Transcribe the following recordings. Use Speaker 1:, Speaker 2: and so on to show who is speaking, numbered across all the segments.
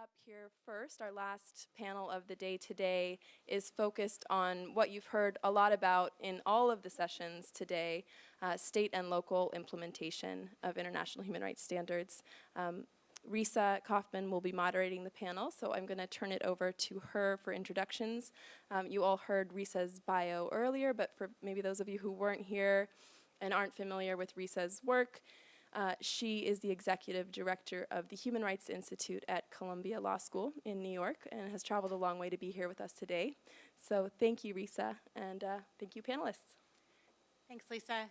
Speaker 1: up here first, our last panel of the day today, is focused on what you've heard a lot about in all of the sessions today, uh, state and local implementation of international human rights standards. Um, Risa Kaufman will be moderating the panel, so I'm going to turn it over to her for introductions. Um, you all heard Risa's bio earlier, but for maybe those of you who weren't here and aren't familiar with Risa's work, uh, she is the executive director of the Human Rights Institute at Columbia Law School in New York and has traveled a long way to be here with us today. So thank you, Risa, and uh, thank you, panelists.
Speaker 2: Thanks, Lisa.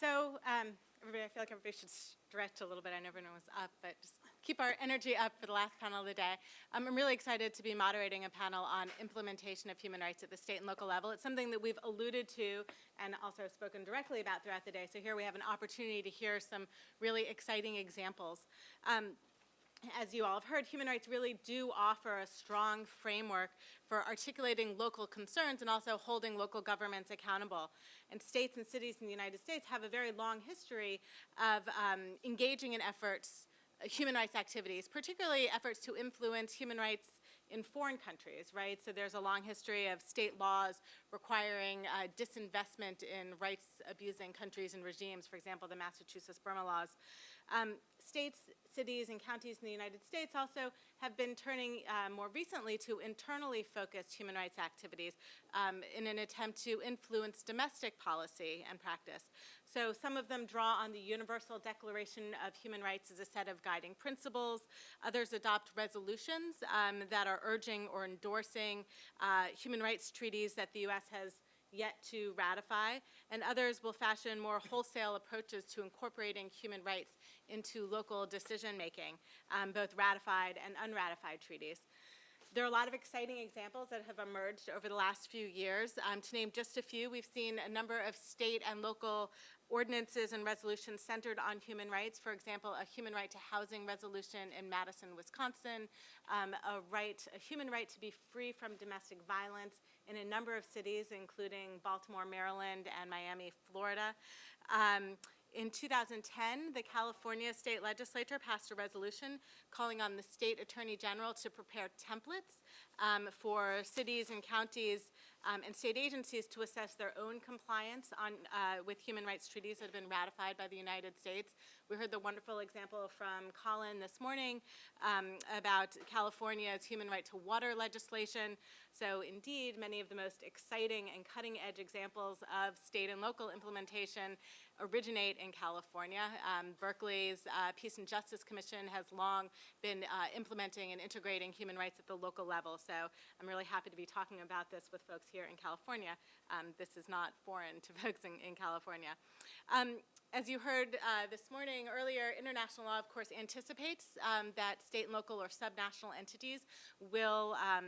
Speaker 2: So, um, everybody, I feel like everybody should stretch a little bit. I never know everyone was up, but just keep our energy up for the last panel of the day. Um, I'm really excited to be moderating a panel on implementation of human rights at the state and local level. It's something that we've alluded to and also spoken directly about throughout the day. So here we have an opportunity to hear some really exciting examples. Um, as you all have heard, human rights really do offer a strong framework for articulating local concerns and also holding local governments accountable. And states and cities in the United States have a very long history of um, engaging in efforts human rights activities, particularly efforts to influence human rights in foreign countries, right? So there's a long history of state laws requiring uh, disinvestment in rights-abusing countries and regimes, for example, the Massachusetts Burma laws. Um, states, cities, and counties in the United States also have been turning uh, more recently to internally focused human rights activities um, in an attempt to influence domestic policy and practice. So some of them draw on the Universal Declaration of Human Rights as a set of guiding principles. Others adopt resolutions um, that are urging or endorsing uh, human rights treaties that the U.S. has yet to ratify, and others will fashion more wholesale approaches to incorporating human rights into local decision making, um, both ratified and unratified treaties. There are a lot of exciting examples that have emerged over the last few years. Um, to name just a few, we've seen a number of state and local ordinances and resolutions centered on human rights. For example, a human right to housing resolution in Madison, Wisconsin, um, a right, a human right to be free from domestic violence in a number of cities, including Baltimore, Maryland, and Miami, Florida. Um, in 2010, the California state legislature passed a resolution calling on the state attorney general to prepare templates um, for cities and counties um, and state agencies to assess their own compliance on, uh, with human rights treaties that have been ratified by the United States. We heard the wonderful example from Colin this morning um, about California's human right to water legislation. So indeed, many of the most exciting and cutting edge examples of state and local implementation originate in California. Um, Berkeley's uh, Peace and Justice Commission has long been uh, implementing and integrating human rights at the local level. So I'm really happy to be talking about this with folks here in California. Um, this is not foreign to folks in, in California. Um, as you heard uh, this morning earlier, international law, of course, anticipates um, that state and local or subnational entities will, um,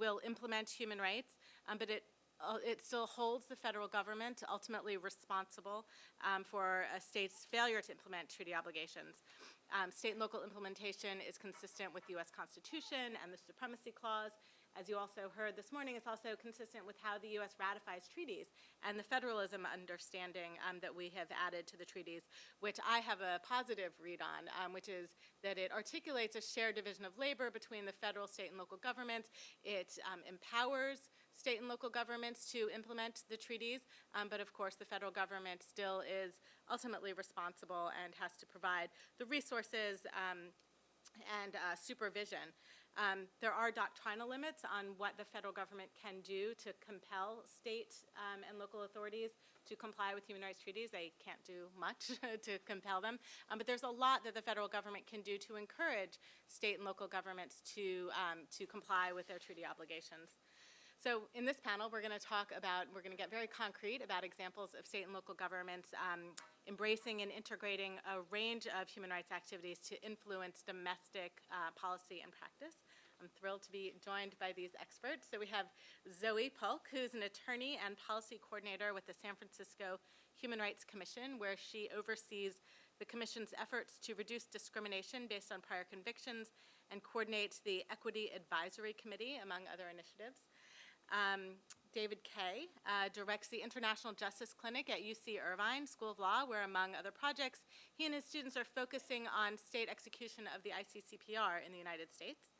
Speaker 2: will implement human rights, um, but it uh, it still holds the federal government ultimately responsible um, for a state's failure to implement treaty obligations. Um, state and local implementation is consistent with the U.S. Constitution and the Supremacy Clause as you also heard this morning, it's also consistent with how the U.S. ratifies treaties and the federalism understanding um, that we have added to the treaties, which I have a positive read on, um, which is that it articulates a shared division of labor between the federal, state, and local governments. It um, empowers state and local governments to implement the treaties, um, but of course the federal government still is ultimately responsible and has to provide the resources um, and uh, supervision. Um, there are doctrinal limits on what the federal government can do to compel state um, and local authorities to comply with human rights treaties. They can't do much to compel them, um, but there's a lot that the federal government can do to encourage state and local governments to, um, to comply with their treaty obligations. So in this panel, we're going to talk about, we're going to get very concrete about examples of state and local governments um, embracing and integrating a range of human rights activities to influence domestic uh, policy and practice. I'm thrilled to be joined by these experts. So we have Zoe Polk, who's an attorney and policy coordinator with the San Francisco Human Rights Commission, where she oversees the Commission's efforts to reduce discrimination based on prior convictions and coordinates the Equity Advisory Committee, among other initiatives. Um, David Kaye uh, directs the International Justice Clinic at UC Irvine School of Law, where among other projects, he and his students are focusing on state execution of the ICCPR in the United States.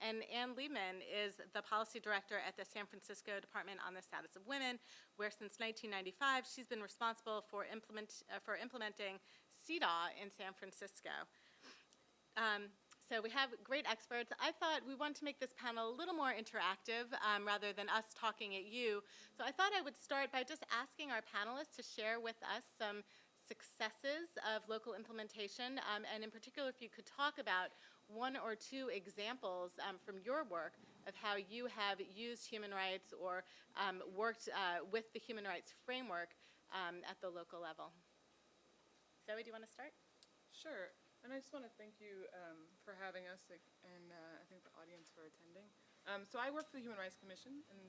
Speaker 2: And Ann Lehman is the policy director at the San Francisco Department on the Status of Women, where since 1995, she's been responsible for implement, uh, for implementing CEDAW in San Francisco. Um, so we have great experts. I thought we wanted to make this panel a little more interactive um, rather than us talking at you. So I thought I would start by just asking our panelists to share with us some successes of local implementation, um, and in particular, if you could talk about one or two examples um, from your work of how you have used human rights or um, worked uh, with the human rights framework um, at the local level. Zoe, do you want to start?
Speaker 3: Sure, and I just want to thank you um, for having us, and uh, I think the audience for attending. Um, so I work for the Human Rights Commission, and?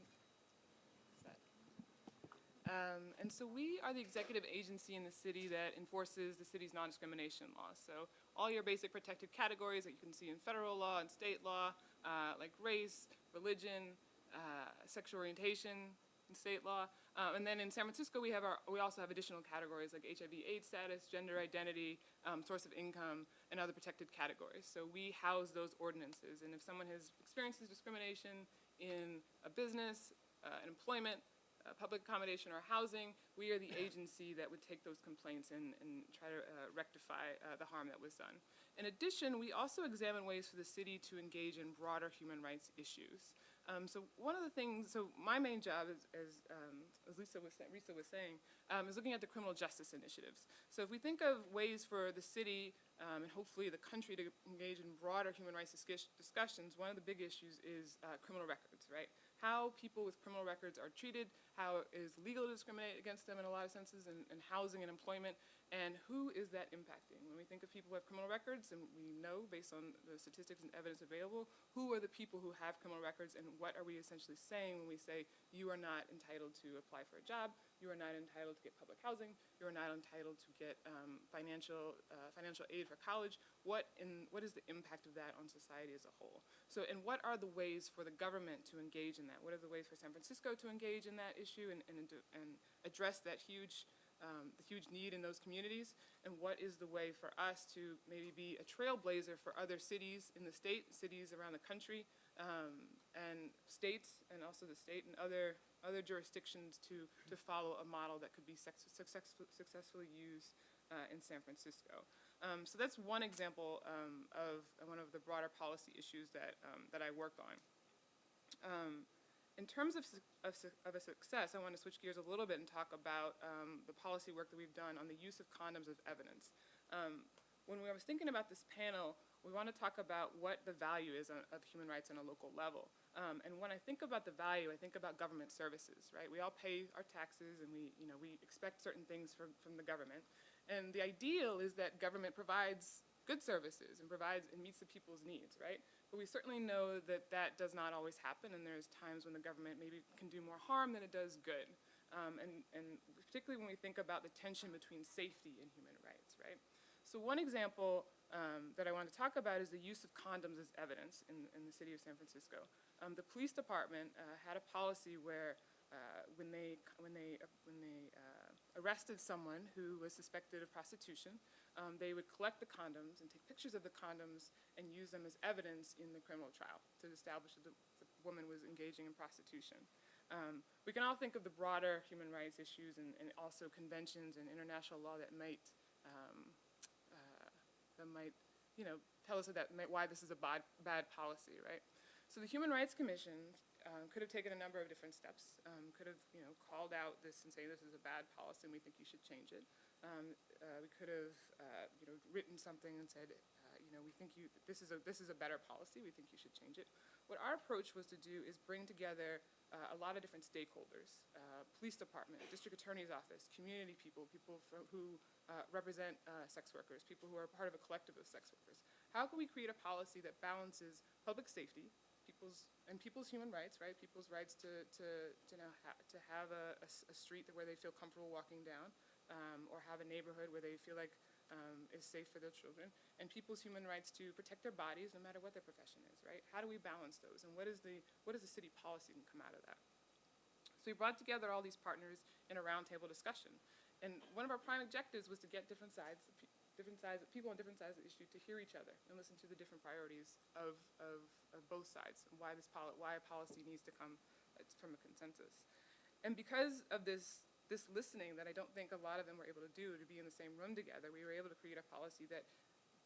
Speaker 3: Um, and so we are the executive agency in the city that enforces the city's non-discrimination laws. So all your basic protected categories that you can see in federal law and state law, uh, like race, religion, uh, sexual orientation, state law. Uh, and then in San Francisco, we have our, we also have additional categories like HIV/AIDS status, gender identity, um, source of income, and other protected categories. So we house those ordinances. And if someone has experiences discrimination in a business, uh, in employment, uh, public accommodation, or housing, we are the agency that would take those complaints and, and try to uh, rectify uh, the harm that was done. In addition, we also examine ways for the city to engage in broader human rights issues. Um, so one of the things, so my main job, is, as, um, as Lisa was, sa- Risa was saying, um, is looking at the criminal justice initiatives. So if we think of ways for the city um, and hopefully the country to engage in broader human rights discuss- discussions, one of the big issues is uh, criminal records, right? How people with criminal records are treated, how it is legal to discriminate against them in a lot of senses, in, in housing and employment, and who is that impacting? When we think of people who have criminal records, and we know based on the statistics and evidence available, who are the people who have criminal records, and what are we essentially saying when we say you are not entitled to apply for a job, you are not entitled to get public housing, you are not entitled to get um, financial uh, financial aid for college. What in what is the impact of that on society as a whole? So, and what are the ways for the government to engage in that? What are the ways for San Francisco to engage in that issue and and, and address that huge um, the huge need in those communities, and what is the way for us to maybe be a trailblazer for other cities in the state, cities around the country, um, and states, and also the state and other other jurisdictions to to follow a model that could be successfully used uh, in San Francisco. Um, so that's one example um, of one of the broader policy issues that um, that I work on. In terms of, of, of a success, I want to switch gears a little bit and talk about um, the policy work that we've done on the use of condoms as evidence. Um, when I was thinking about this panel, we want to talk about what the value is on, of human rights on a local level. Um, and when I think about the value, I think about government services, right? We all pay our taxes and we, you know, we expect certain things from, from the government. And the ideal is that government provides good services and provides and meets the people's needs, right? But we certainly know that that does not always happen, and there's times when the government maybe can do more harm than it does good. Um, and, and particularly when we think about the tension between safety and human rights, right? So one example um, that I want to talk about is the use of condoms as evidence in, in the city of San Francisco. Um, the police department uh, had a policy where uh, when they, when they, uh, when they uh, arrested someone who was suspected of prostitution, um, they would collect the condoms and take pictures of the condoms and use them as evidence in the criminal trial to establish that the, the woman was engaging in prostitution. Um, we can all think of the broader human rights issues and, and also conventions and international law that might um, uh, that might, you know, tell us that might, why this is a bad, bad policy, right? So the Human Rights Commission um, could have taken a number of different steps. Um, could have, you know, called out this and say this is a bad policy and we think you should change it. Um, uh, we could have, uh, you know, written something and said, uh, you know, we think you this is a this is a better policy. We think you should change it. What our approach was to do is bring together uh, a lot of different stakeholders: uh, police department, district attorney's office, community people, people who uh, represent sex workers, people who are part of a collective of sex workers. How can we create a policy that balances public safety, people's and people's human rights, right? People's rights to to to know ha- to have a street where they feel comfortable walking down, um, or have a neighborhood where they feel like um, is safe for their children, and people's human rights to protect their bodies no matter what their profession is, right? How do we balance those, and what is the what is the city policy can come out of that? So we brought together all these partners in a roundtable discussion, and one of our prime objectives was to get different sides, different sides, people on different sides of the issue to hear each other and listen to the different priorities of, of, of both sides, and why this poli- why a policy needs to come uh, from a consensus. And because of this, this listening that I don't think a lot of them were able to do, to be in the same room together, we were able to create a policy that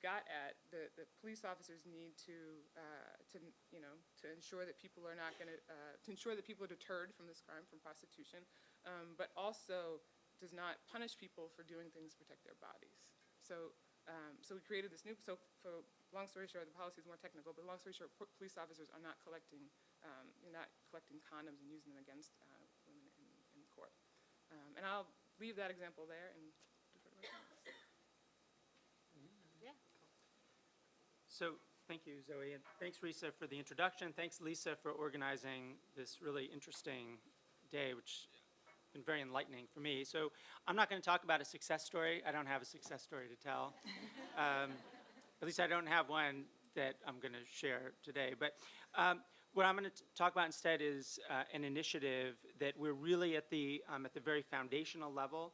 Speaker 3: got at the, the police officers need to, uh, to, you know, to ensure that people are not gonna, uh, to ensure that people are deterred from this crime, from prostitution, um, but also does not punish people for doing things to protect their bodies. So, um, so we created this new, so for, long story short, the policy is more technical, but long story short, po- police officers are not collecting, um, not collecting condoms and using them against, uh, women in, in court. Um, and I'll leave that example there and defer to my colleagues.
Speaker 2: Yeah.
Speaker 4: So, thank you, Zoe, and thanks, Risa, for the introduction. Thanks, Lisa, for organizing this really interesting day, which has been very enlightening for me. So, I'm not going to talk about a success story. I don't have a success story to tell. Um, At least I don't have one that I'm going to share today. But um, what I'm going to talk about instead is uh, an initiative that we're really at the, um, at the very foundational level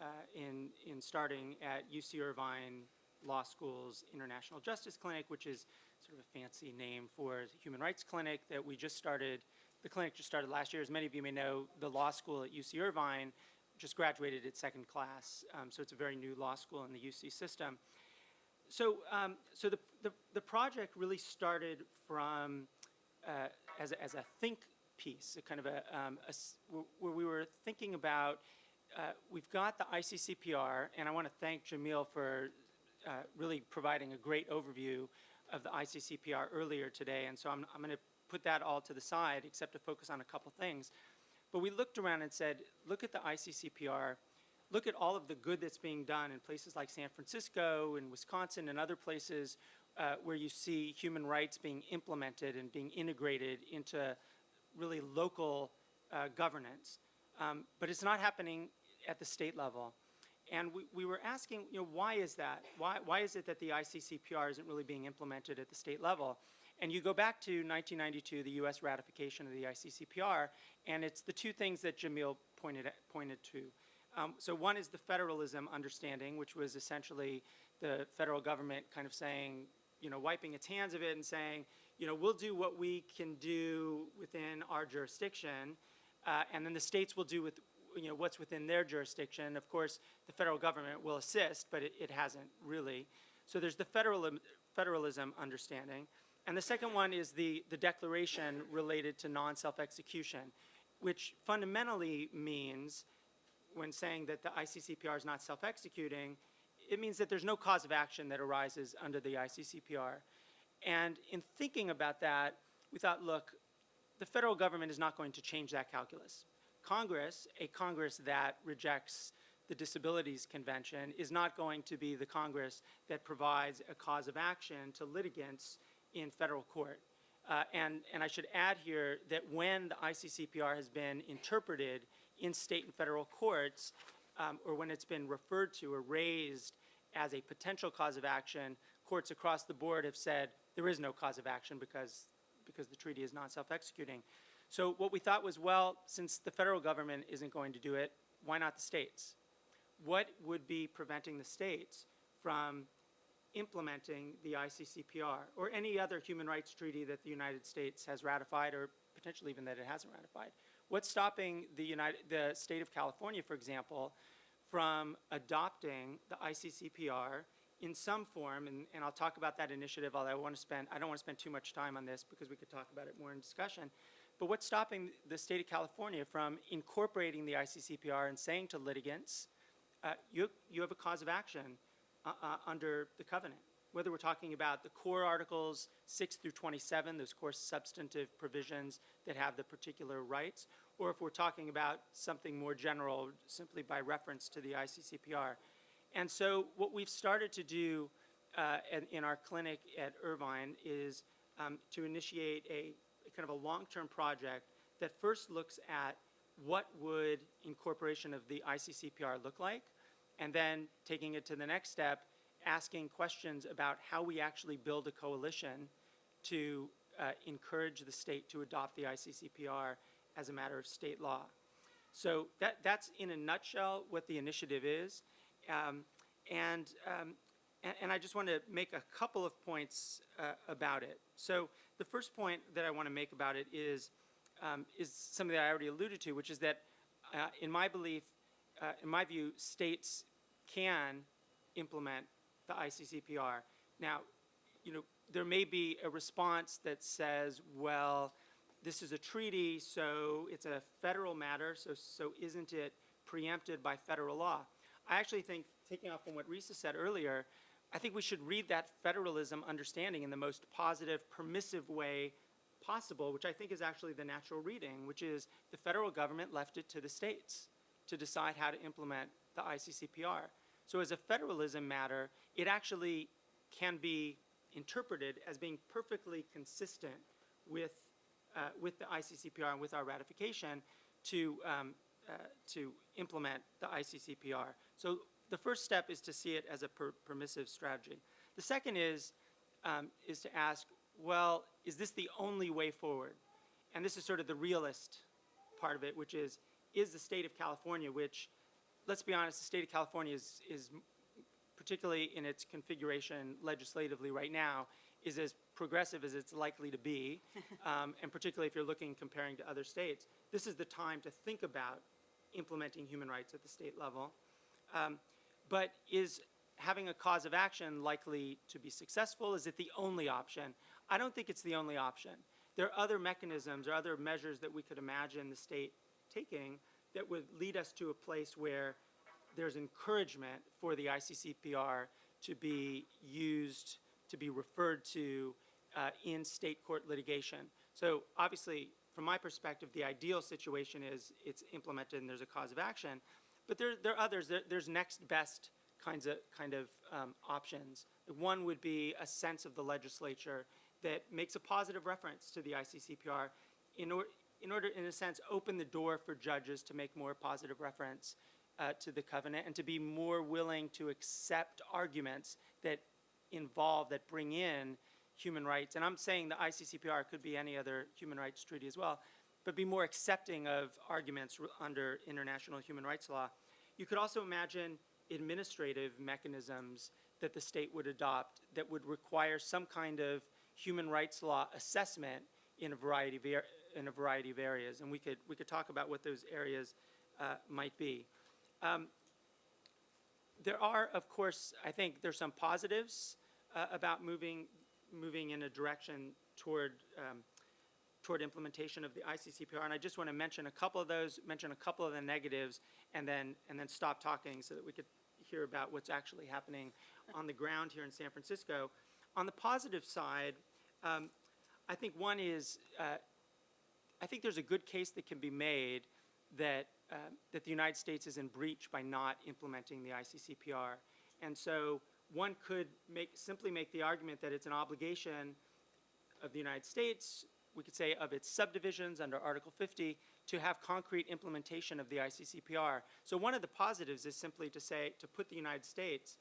Speaker 4: uh, in, in starting at UC Irvine Law School's International Justice Clinic, which is sort of a fancy name for Human Rights Clinic that we just started. The clinic just started last year. As many of you may know, the law school at UC Irvine just graduated its second class. Um, so it's a very new law school in the UC system. So, um, so the, the, the project really started from uh, as, a, as a think piece, a kind of a, um, a where we were thinking about, uh, we've got the ICCPR, and I want to thank Jamil for uh, really providing a great overview of the ICCPR earlier today, and so I'm, I'm going to put that all to the side, except to focus on a couple things. But we looked around and said, look at the ICCPR, look at all of the good that's being done in places like San Francisco and Wisconsin and other places uh, where you see human rights being implemented and being integrated into really local uh, governance. Um, but it's not happening at the state level. And we, we were asking, you know, why is that? Why, why is it that the ICCPR isn't really being implemented at the state level? And you go back to 1992, the U.S. ratification of the ICCPR, and it's the two things that Jamil pointed, at, pointed to. Um, so one is the federalism understanding, which was essentially the federal government kind of saying, you know, wiping its hands of it and saying, you know, we'll do what we can do within our jurisdiction, uh, and then the states will do with, you know, what's within their jurisdiction. Of course, the federal government will assist, but it, it hasn't really. So there's the federalism, federalism understanding. And the second one is the, the declaration related to non-self-execution, which fundamentally means, when saying that the ICCPR is not self-executing, it means that there's no cause of action that arises under the ICCPR. And in thinking about that, we thought, look, the federal government is not going to change that calculus. Congress, a Congress that rejects the Disabilities Convention, is not going to be the Congress that provides a cause of action to litigants in federal court. Uh, and, and I should add here that when the ICCPR has been interpreted in state and federal courts, um, or when it's been referred to or raised as a potential cause of action, courts across the board have said there is no cause of action because, because the treaty is not self-executing. So what we thought was, well, since the federal government isn't going to do it, why not the states? What would be preventing the states from implementing the ICCPR or any other human rights treaty that the United States has ratified or potentially even that it hasn't ratified? What's stopping the United, the state of California, for example, from adopting the ICCPR in some form, and, and I'll talk about that initiative, although I want to spend, I don't want to spend too much time on this because we could talk about it more in discussion. But what's stopping the state of California from incorporating the ICCPR and saying to litigants, uh, you, you have a cause of action uh, uh, under the covenant? Whether we're talking about the core articles 6 through 27, those core substantive provisions that have the particular rights, or if we're talking about something more general simply by reference to the ICCPR. And so what we've started to do uh, in, our clinic at Irvine is um, to initiate a, a kind of a long-term project that first looks at what would incorporation of the ICCPR look like, and then taking it to the next step, asking questions about how we actually build a coalition to uh, encourage the state to adopt the ICCPR as a matter of state law. So that, that's in a nutshell what the initiative is. Um, and, um, and, and I just want to make a couple of points uh, about it. So the first point that I want to make about it is, um, is something that I already alluded to, which is that, uh, in my belief, uh, in my view, states can implement the ICCPR. Now, you know, there may be a response that says, well, this is a treaty, so it's a federal matter, so, so isn't it preempted by federal law? I actually think, taking off from what Risa said earlier, I think we should read that federalism understanding in the most positive, permissive way possible, which I think is actually the natural reading, which is the federal government left it to the states to decide how to implement the ICCPR. So as a federalism matter, it actually can be interpreted as being perfectly consistent with, uh, with the ICCPR and with our ratification to, um, uh, to implement the ICCPR. So the first step is to see it as a per- permissive strategy. The second is, um, is to ask, well, is this the only way forward? And this is sort of the realist part of it, which is, is the state of California, which, let's be honest, the state of California is, is particularly in its configuration legislatively right now, is as progressive as it's likely to be, um, and particularly if you're looking comparing to other states. This is the time to think about implementing human rights at the state level. Um, but is having a cause of action likely to be successful? Is it the only option? I don't think it's the only option. There are other mechanisms or other measures that we could imagine the state taking that would lead us to a place where there's encouragement for the ICCPR to be used, to be referred to uh, in state court litigation. So obviously, from my perspective, the ideal situation is it's implemented and there's a cause of action. But there, there are others. There, there's next best kinds of kind of um, options. One would be a sense of the legislature that makes a positive reference to the ICCPR in, or, in order, in a sense, open the door for judges to make more positive reference uh, to the covenant and to be more willing to accept arguments that involve, that bring in human rights. And I'm saying the ICCPR could be any other human rights treaty as well, but be more accepting of arguments under international human rights law. You could also imagine administrative mechanisms that the state would adopt that would require some kind of human rights law assessment in a variety of, in a variety of areas. And we could, we could talk about what those areas uh, might be. Um, there are, of course, I think there's some positives uh, about moving, moving in a direction toward, um, toward implementation of the ICCPR. And I just want to mention a couple of those, mention a couple of the negatives, and then, and then stop talking so that we could hear about what's actually happening on the ground here in San Francisco. On the positive side, um, I think one is, uh, I think there's a good case that can be made that, uh, that the United States is in breach by not implementing the ICCPR. And so one could make, simply make the argument that it's an obligation of the United States, we could say of its subdivisions under Article 50, to have concrete implementation of the ICCPR. So one of the positives is simply to say, to put the United States,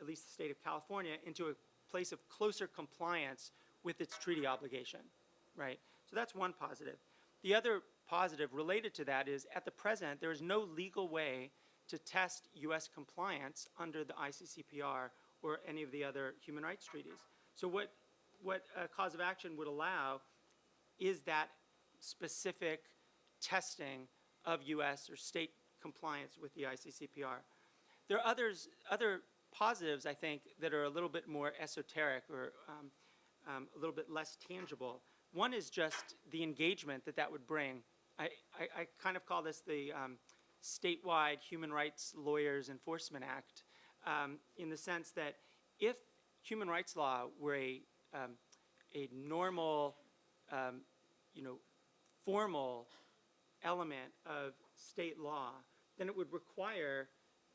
Speaker 4: at least the state of California, into a place of closer compliance with its treaty obligation, right? So that's one positive. The other positive related to that is, at the present, there is no legal way to test U.S. compliance under the ICCPR or any of the other human rights treaties. So what, what a cause of action would allow is that specific testing of U.S. or state compliance with the ICCPR. There are others, other positives, I think, that are a little bit more esoteric or um, um, a little bit less tangible. One is just the engagement that that would bring. I, I, I kind of call this the um, statewide Human Rights Lawyers Enforcement Act, um, in the sense that if human rights law were a, um, a normal, um, you know, formal element of state law, then it would require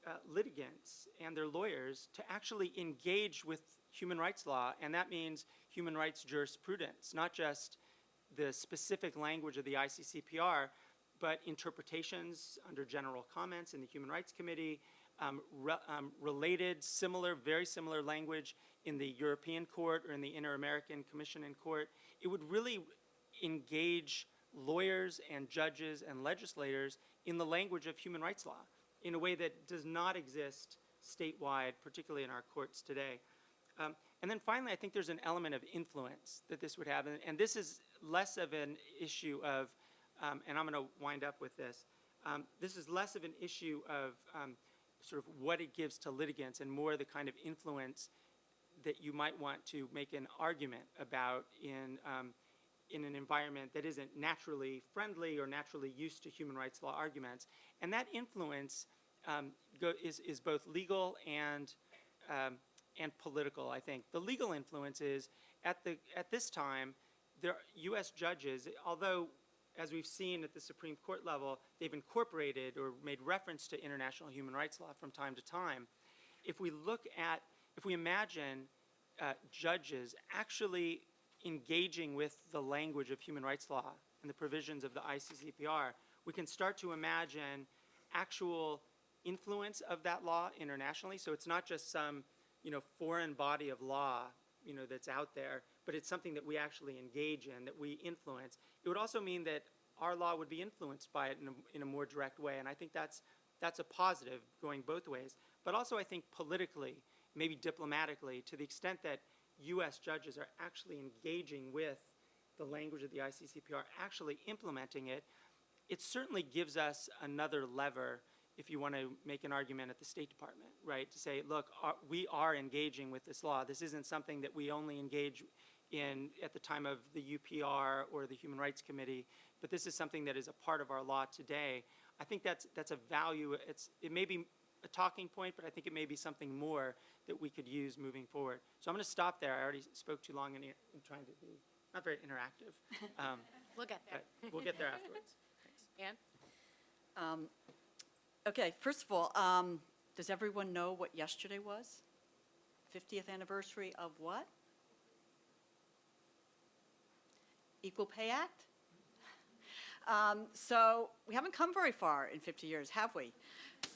Speaker 4: uh, litigants and their lawyers to actually engage with human rights law, and that means human rights jurisprudence, not just the specific language of the ICCPR, but interpretations under general comments in the Human Rights Committee, um, re- um, related, similar, very similar language in the European Court or in the Inter-American Commission in Court. It would really engage lawyers and judges and legislators in the language of human rights law in a way that does not exist statewide, particularly in our courts today. Um, and then finally, I think there's an element of influence that this would have, and, and this is less of an issue of, um, and I'm going to wind up with this. Um, this is less of an issue of um, sort of what it gives to litigants and more the kind of influence that you might want to make an argument about in, um, in an environment that isn't naturally friendly or naturally used to human rights law arguments. And that influence um, is, is both legal and, um, and political, I think. The legal influence is, at, the, at this time, there, U.S. judges, although as we've seen at the Supreme Court level, they've incorporated or made reference to international human rights law from time to time. If we look at, if we imagine uh, judges actually engaging with the language of human rights law and the provisions of the ICCPR, we can start to imagine actual influence of that law internationally. So it's not just some, you know, foreign body of law, you know, that's out there, but it's something that we actually engage in, that we influence. It would also mean that our law would be influenced by it in a, in a more direct way, and I think that's, that's a positive going both ways. But also I think politically, maybe diplomatically, to the extent that U.S. judges are actually engaging with the language of the ICCPR, actually implementing it, it certainly gives us another lever if you want to make an argument at the State Department, right? To say, look, our, we are engaging with this law. This isn't something that we only engage in at the time of the UPR or the Human Rights Committee, but this is something that is a part of our law today. I think that's, that's a value. It's, it may be a talking point, but I think it may be something more that we could use moving forward. So I'm going to stop there. I already spoke too long in, in trying to be not very interactive. Um,
Speaker 2: We'll get there.
Speaker 4: we'll get there afterwards. Thanks.
Speaker 2: Ann?
Speaker 5: Um, Okay, first of all, um, does everyone know what yesterday was? 50th anniversary of what? Equal Pay Act? Um, So we haven't come very far in 50 years, have we?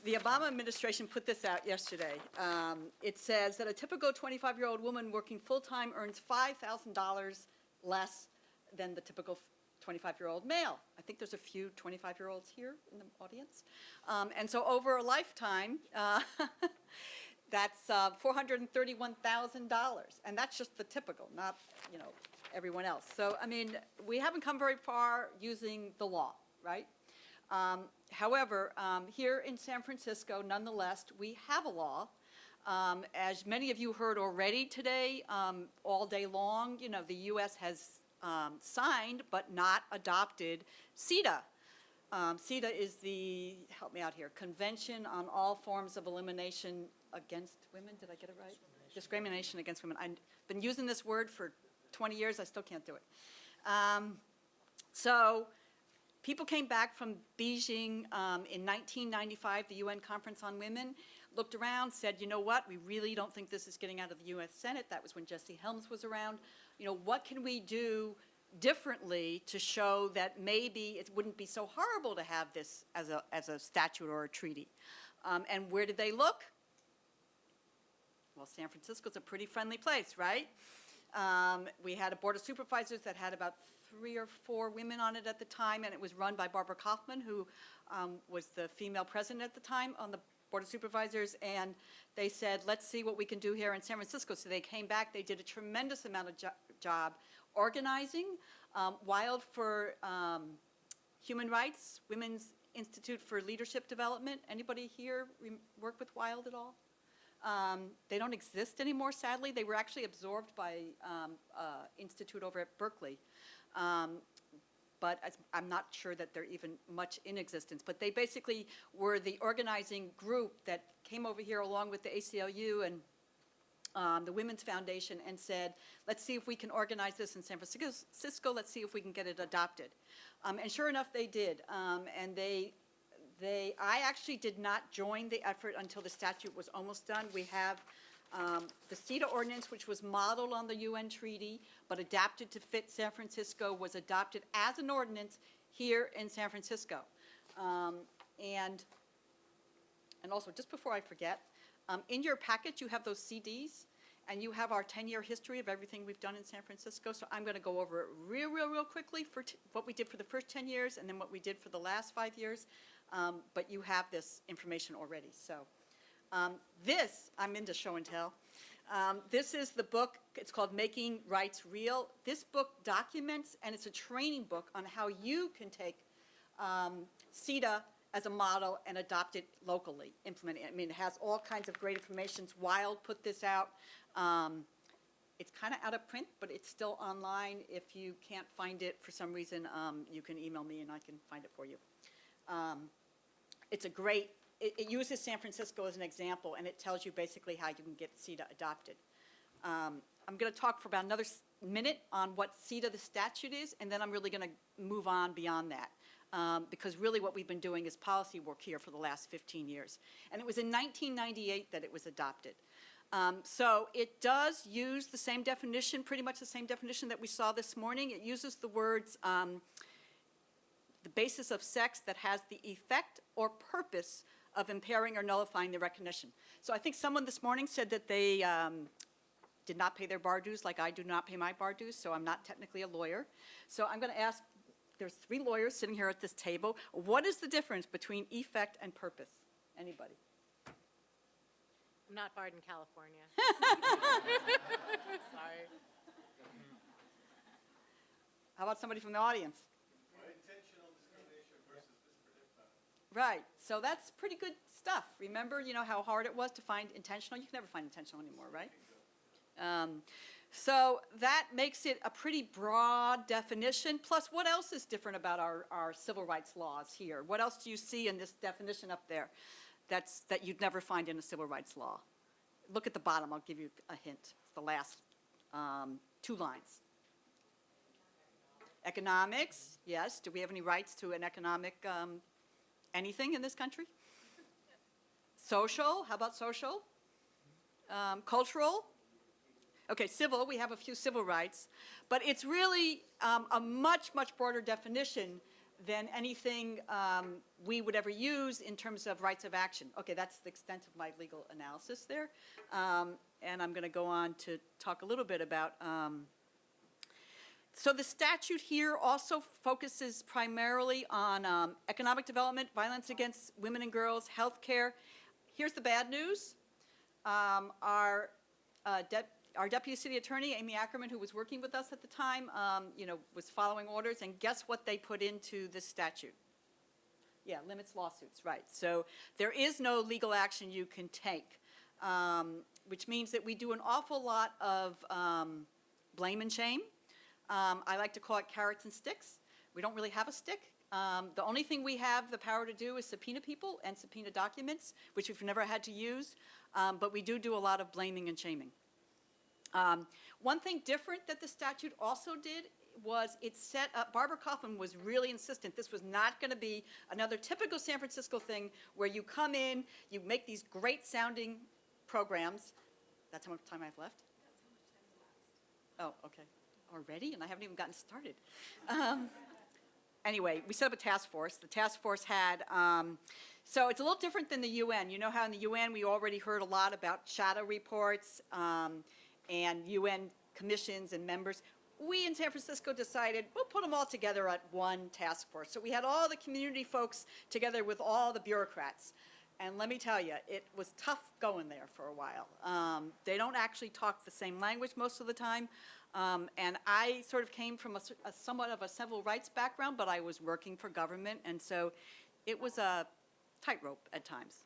Speaker 5: The Obama administration put this out yesterday. Um, It says that a typical 25-year-old woman working full-time earns $5,000 less than the typical 25-year-old male. I think there's a few 25-year-olds here in the audience. Um, And so over a lifetime, uh, that's uh, $431,000. And that's just the typical, not, you know, everyone else. So, I mean, we haven't come very far using the law, right? Um, However, um, here in San Francisco, nonetheless, we have a law. Um, As many of you heard already today, um, all day long, you know, the U.S. has um, signed but not adopted CEDAW. Um, CEDAW is the, help me out here, Convention on All Forms of Elimination Against Women, did I get it right? Discrimination against women. I've been using this word for 20 years, I still can't do it. Um, So, people came back from Beijing um, in 1995, the UN Conference on Women, looked around, said, you know what, we really don't think this is getting out of the U.S. Senate. That was when Jesse Helms was around. You know, what can we do differently to show that maybe it wouldn't be so horrible to have this as a, as a statute or a treaty? Um, And where did they look? Well, San Francisco's a pretty friendly place, right? Um, We had a board of supervisors that had about three or four women on it at the time, and it was run by Barbara Kaufman, who um, was the female president at the time on the board of supervisors, and they said, let's see what we can do here in San Francisco. So they came back, they did a tremendous amount of job organizing. Um, Wild for um, Human Rights, Women's Institute for Leadership Development, anybody here work with Wild at all? Um, They don't exist anymore, sadly. They were actually absorbed by um, uh, institute over at Berkeley. Um, But I'm not sure that they're even much in existence. But they basically were the organizing group that came over here along with the ACLU and um, the Women's Foundation and said, let's see if we can organize this in San Francisco, let's see if we can get it adopted. Um, And sure enough, they did. Um, And they, they, I actually did not join the effort until the statute was almost done. We have um, the CEDAW ordinance, which was modeled on the UN treaty, but adapted to fit San Francisco, was adopted as an ordinance here in San Francisco. Um, And and also, just before I forget, um, in your packet, you have those CDs, and you have our 10-year history of everything we've done in San Francisco. So I'm going to go over it real, real, real quickly for what we did for the first 10 years and then what we did for the last five years. Um, But you have this information already, so. um, This, I'm into show and tell. Um, This is the book, it's called Making Rights Real. This book documents, and it's a training book on how you can take um, CEDAW as a model and adopt it locally, implement it. I mean, it has all kinds of great information. Wild put this out. Um, It's kind of out of print, but it's still online. If you can't find it for some reason, um, you can email me and I can find it for you. Um, It's a great, it, it uses San Francisco as an example, and it tells you basically how you can get CEDAW adopted. Um, I'm going to talk for about another minute on what CEDAW, the statute is, and then I'm really going to move on beyond that. Um, Because really what we've been doing is policy work here for the last 15 years. And it was in 1998 that it was adopted. Um, So it does use the same definition, pretty much the same definition that we saw this morning. It uses the words, um, the basis of sex that has the effect or purpose of impairing or nullifying the recognition. So I think someone this morning said that they um, did not pay their bar dues, like I do not pay my bar dues, so I'm not technically a lawyer. So I'm going to ask, there's three lawyers sitting here at this table. What is the difference between effect and purpose? Anybody?
Speaker 2: I'm not barred in California. Sorry.
Speaker 5: How about somebody from the audience? Right, so that's pretty good stuff. Remember, you know, how hard it was to find intentional? You can never find intentional anymore, right? Um, So that makes it a pretty broad definition, plus what else is different about our, our civil rights laws here? What else do you see in this definition up there that's, that you'd never find in a civil rights law? Look at the bottom, I'll give you a hint. It's the last um, two lines. Economics, yes. Do we have any rights to an economic, um, anything in this country? Social, how about social? Um, Cultural? Okay, civil, we have a few civil rights, but it's really um, a much, much broader definition than anything um, we would ever use in terms of rights of action. Okay, that's the extent of my legal analysis there. Um, And I'm going to go on to talk a little bit about um, so the statute here also focuses primarily on um, economic development, violence against women and girls, health care. Here's the bad news. Um, Our, uh, dep- our deputy city attorney, Amy Ackerman, who was working with us at the time, um, you know, was following orders, and guess what they put into this statute? Yeah, limits lawsuits, right. So there is no legal action you can take, um, which means that we do an awful lot of um, blame and shame. Um, I like to call it carrots and sticks. We don't really have a stick. Um, the only thing we have the power to do is subpoena people and subpoena documents, which we've never had to use. Um, but we do do a lot of blaming and shaming. Um, one thing different that the statute also did was it set up, Barbara Kaufman was really insistent, this was not going to be another typical San Francisco thing where you come in, you make these great sounding programs. That's how much time I have left? Oh, okay. Already? And I haven't even gotten started. Um, Anyway, we set up a task force. The task force had, um, so it's a little different than the UN. You know how in the UN, we already heard a lot about shadow reports um, and UN commissions and members. We in San Francisco decided, we'll put them all together at one task force. So we had all the community folks together with all the bureaucrats. And let me tell you, it was tough going there for a while. Um, they don't actually talk the same language most of the time. Um, and I sort of came from a somewhat of a civil rights background, but I was working for government, and so it was a tightrope at times.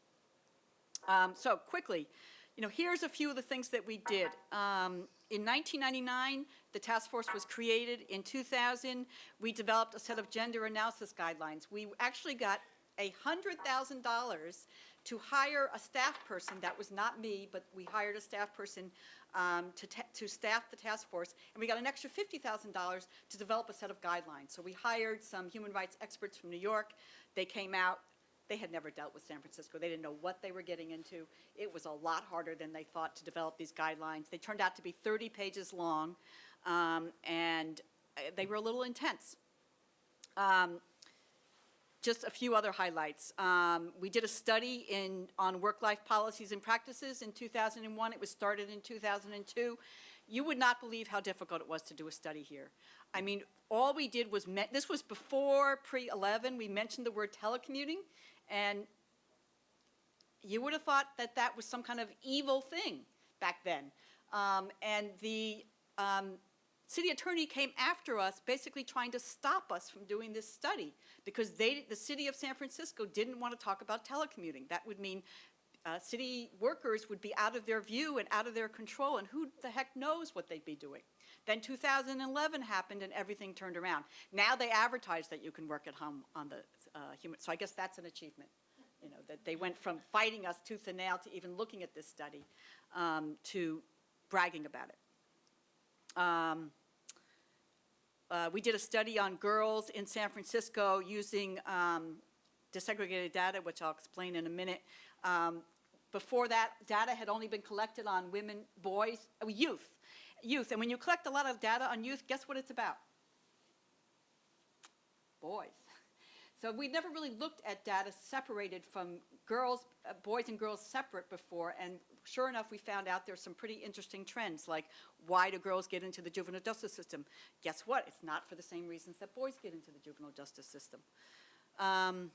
Speaker 5: Um, so quickly, you know, here's a few of the things that we did. Um, in 1999, the task force was created. In 2000, we developed a set of gender analysis guidelines. We actually got $100,000 to hire a staff person. That was not me, but we hired a staff person um, to, to staff the task force. And we got an extra $50,000 to develop a set of guidelines. So we hired some human rights experts from New York. They came out. They had never dealt with San Francisco. They didn't know what they were getting into. It was a lot harder than they thought to develop these guidelines. They turned out to be 30 pages long, um, and uh, they were a little intense. Um, just a few other highlights. Um, we did a study in, on work-life policies and practices in 2001. It was started in 2002. You would not believe how difficult it was to do a study here. I mean, all we did was, this was before pre-11, we mentioned the word telecommuting, and you would have thought that that was some kind of evil thing back then. Um, And the um, city attorney came after us, basically trying to stop us from doing this study, because they, the city of San Francisco didn't want to talk about telecommuting. That would mean uh, city workers would be out of their view and out of their control, and who the heck knows what they'd be doing. Then 2011 happened, and everything turned around. Now they advertise that you can work at home on the uh, human, so I guess that's an achievement, you know, that they went from fighting us tooth and nail to even looking at this study, um, to bragging about it. Um, uh, We did a study on girls in San Francisco using um, disaggregated data, which I'll explain in a minute. Um, Before that, data had only been collected on women, boys, uh, youth, youth. And when you collect a lot of data on youth, guess what it's about? Boys. So we never really looked at data separated from girls, uh, boys and girls separate before, and sure enough, we found out there's some pretty interesting trends, like why do girls get into the juvenile justice system? Guess what? It's not for the same reasons that boys get into the juvenile justice system. Um,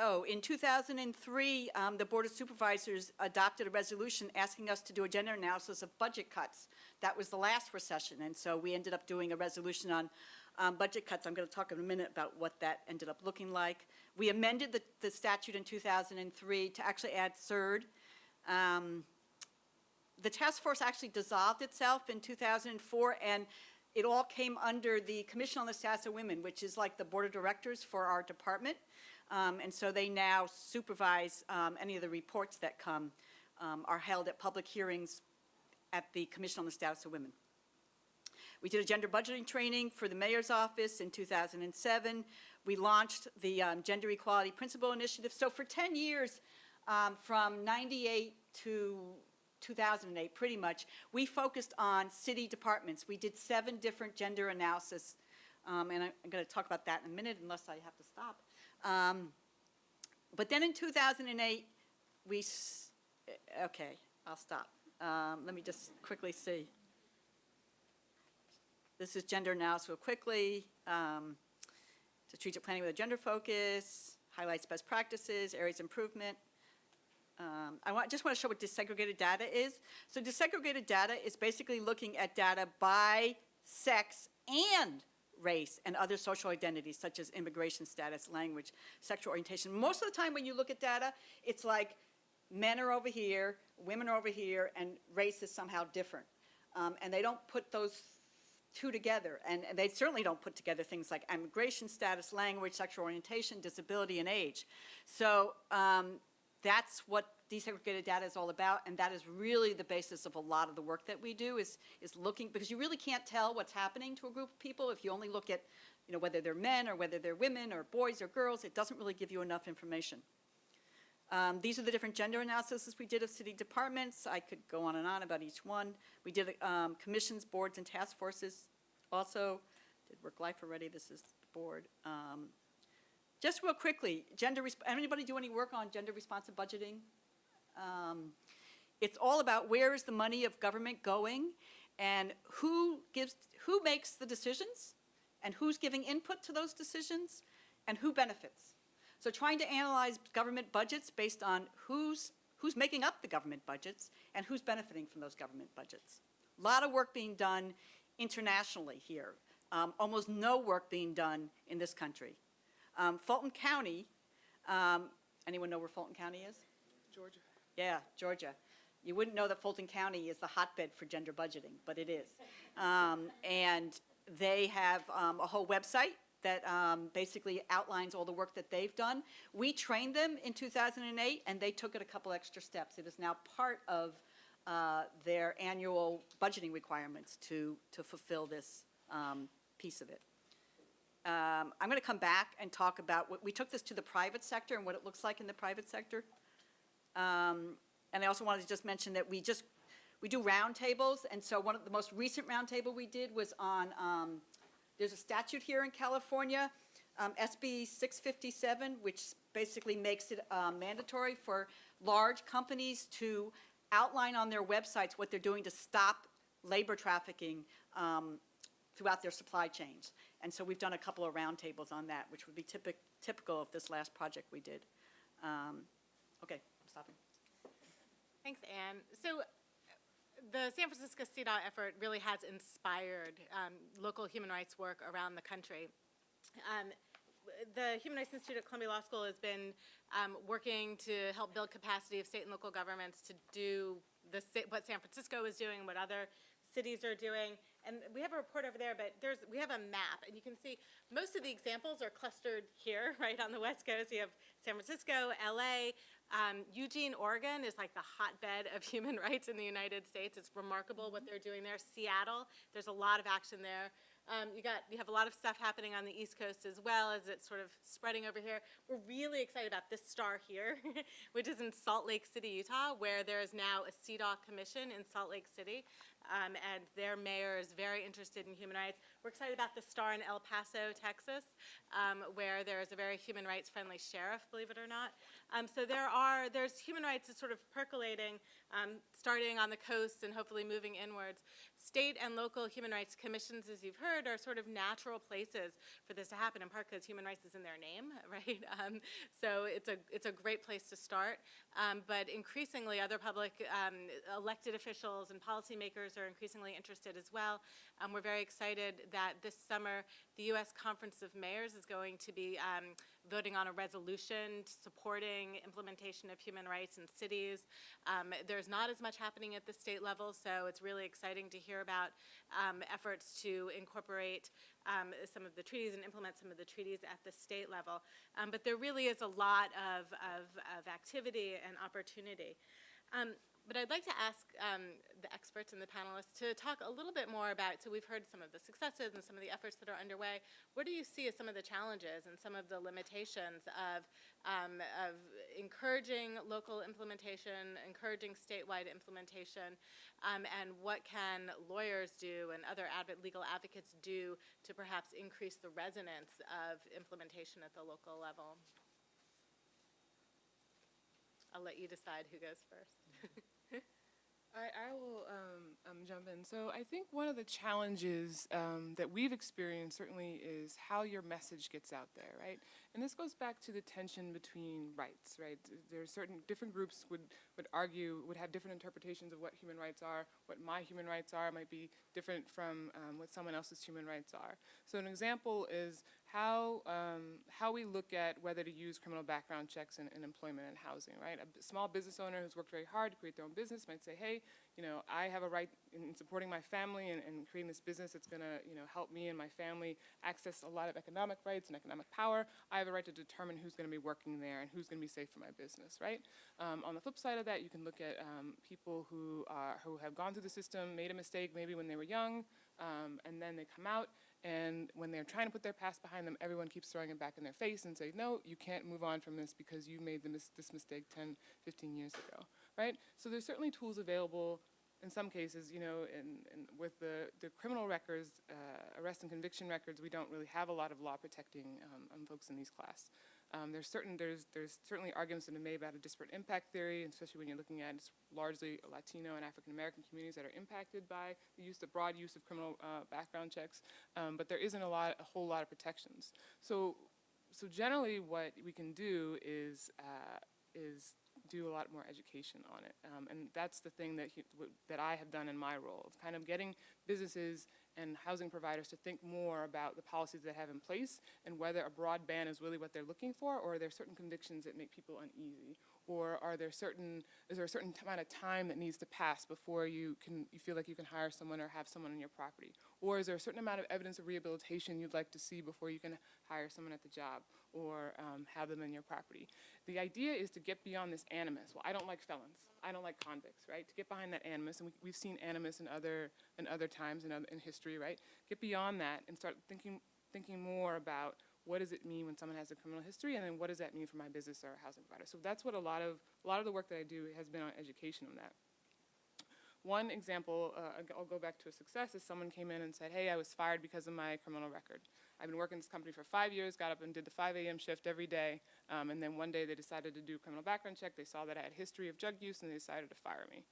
Speaker 5: Oh, in 2003, um, the Board of Supervisors adopted a resolution asking us to do a gender analysis of budget cuts. That was the last recession, and so we ended up doing a resolution on um, budget cuts. I'm going to talk in a minute about what that ended up looking like. We amended the, the statute in 2003 to actually add CERD. Um, the task force actually dissolved itself in 2004, and it all came under the Commission on the Status of Women, which is like the board of directors for our department. Um, and so they now supervise um, any of the reports that come, um, are held at public hearings at the Commission on the Status of Women. We did a gender budgeting training for the mayor's office in 2007. We launched the um, Gender Equality Principle Initiative. So for 10 years, um, from 98 to 2008, pretty much, we focused on city departments. We did seven different gender analysis, um, and I- I'm going to talk about that in a minute unless I have to stop. Um, But then in 2008, we, okay, I'll stop. Um, Let me just quickly see. This is gender now, so quickly. Um, Strategic planning with a gender focus, highlights best practices, areas improvement. Um, I want, just want to show what disaggregated data is. So disaggregated data is basically looking at data by sex and race and other social identities such as immigration status, language, sexual orientation. Most of the time when you look at data, it's like men are over here, women are over here, and race is somehow different. Um, and they don't put those two together. And, and they certainly don't put together things like immigration status, language, sexual orientation, disability, and age. So um, that's what disaggregated data is all about, and that is really the basis of a lot of the work that we do is, is looking, because you really can't tell what's happening to a group of people if you only look at, you know, whether they're men or whether they're women or boys or girls, it doesn't really give you enough information. Um, These are the different gender analyses we did of city departments. I could go on and on about each one. We did um, commissions, boards, and task forces also. Did work-life already, this is the board. Um, Just real quickly, gender, anybody do any work on gender responsive budgeting? Um, It's all about where is the money of government going and who gives, who makes the decisions and who's giving input to those decisions and who benefits. So trying to analyze government budgets based on who's, who's making up the government budgets and who's benefiting from those government budgets. A Lot of work being done internationally here. Um, almost no work being done in this country. Um, Fulton County, um, anyone know where Fulton County is?
Speaker 3: Georgia.
Speaker 5: Yeah, Georgia. You wouldn't know that Fulton County is the hotbed for gender budgeting, but it is. Um, And they have um, a whole website that um, basically outlines all the work that they've done. We trained them in 2008, and they took it a couple extra steps. It is now part of uh, their annual budgeting requirements to, to fulfill this um, piece of it. Um, I'm going to come back and talk about, what we took this to the private sector and what it looks like in the private sector. Um, And I also wanted to just mention that we just, we do roundtables, and so one of the most recent roundtable we did was on, um, there's a statute here in California, um, SB 657, which basically makes it uh, mandatory for large companies to outline on their websites what they're doing to stop labor trafficking um, throughout their supply chains. And so we've done a couple of roundtables on that, which would be typic, typical of this last project we did. Um, Okay,
Speaker 2: Thanks, Anne. So the San Francisco CEDAW effort really has inspired um, local human rights work around the country. Um, the Human Rights Institute at Columbia Law School has been um, working to help build capacity of state and local governments to do the, what San Francisco is doing, what other cities are doing. And we have a report over there, but there's, we have a map, and you can see most of the examples are clustered here, right on the West Coast. You have San Francisco, LA, um, Eugene, Oregon is like the hotbed of human rights in the United States. It's remarkable what they're doing there. Seattle, there's a lot of action there. Um, you got, you have a lot of stuff happening on the East Coast as well as it's sort of spreading over here. We're really excited about this star here, which is in Salt Lake City, Utah, where there is now a CEDAW commission in Salt Lake City. Um, and their mayor is very interested in human rights. We're excited about the star in El Paso, Texas, um, where there is a very human rights friendly sheriff, believe it or not. Um, so there are, there's human rights is sort of percolating, um, starting on the coast and hopefully moving inwards. State and local human rights commissions, as you've heard, are sort of natural places for this to happen, in part because human rights is in their name, right? Um, so it's a, it's a great place to start. Um, but increasingly, other public um, elected officials and policymakers are increasingly interested as well. We're very excited that this summer, the U.S. Conference of Mayors is going to be um, voting on a resolution supporting implementation of human rights in cities. Um, there's not as much happening at the state level, so it's really exciting to hear about um, efforts to incorporate um, some of the treaties and implement some of the treaties at the state level. Um, but there really is a lot of, of, of activity and opportunity. But I'd like to ask um, the experts and the panelists to talk a little bit more about, so we've heard some of the successes and some of the efforts that are underway. What do you see as some of the challenges and some of the limitations of, um, of encouraging local implementation, encouraging statewide implementation, um, and what can lawyers do and other adv- legal advocates do to perhaps increase the resonance of implementation at the local level? I'll let you decide who goes first.
Speaker 3: I, I will um, um, jump in. So I think one of the challenges um, that we've experienced certainly is how your message gets out there, right? And this goes back to the tension between rights, right? There are certain different groups would would argue would have different interpretations of what human rights are. What my human rights are might be different from um, what someone else's human rights are. So an example is how um, how we look at whether to use criminal background checks in, in employment and housing, right? A small business owner who's worked very hard to create their own business might say, hey, you know, I have a right in supporting my family and, and creating this business that's going to, you know, help me and my family access a lot of economic rights and economic power. I have a right to determine who's going to be working there and who's going to be safe for my business, right? Um, on the flip side of that, you can look at um, people who are who have gone through the system, made a mistake maybe when they were young, um, and then they come out and when they're trying to put their past behind them, everyone keeps throwing it back in their face and say, no, you can't move on from this because you made mis- this mistake 10, 15 years ago, right? So there's certainly tools available in some cases, you know, in, in with the, the criminal records, uh, arrest and conviction records, we don't really have a lot of law protecting um, um, folks in these class. Um, there's certain there's there's certainly arguments that are made about a disparate impact theory, especially when you're looking at it's largely Latino and African American communities that are impacted by the use, the broad use of criminal uh, background checks. Um, but there isn't a lot, a whole lot of protections. So, so generally, what we can do is uh, is do a lot more education on it, um, and that's the thing that he, that I have done in my role of kind of getting businesses and housing providers to think more about the policies they have in place and whether a broad ban is really what they're looking for, or are there certain convictions that make people uneasy, or are there certain is there a certain amount of time that needs to pass before you can you feel like you can hire someone or have someone on your property, or is there a certain amount of evidence of rehabilitation you'd like to see before you can hire someone at the job or um, have them in your property. The idea is to get beyond this animus. Well, I don't like felons. I don't like convicts, right? To get behind that animus, and we, we've seen animus in other in other times in, other, in history, right? Get beyond that and start thinking thinking more about what does it mean when someone has a criminal history, and then what does that mean for my business or housing provider. So that's what a lot of a lot of the work that I do has been on education on that. One example, uh, I'll go back to a success, is someone came in and said, hey, I was fired because of my criminal record. I've been working in this company for five years, got up and did the 5 a.m. shift every day, um, and then one day they decided to do a criminal background check. They saw that I had history of drug use, and they decided to fire me.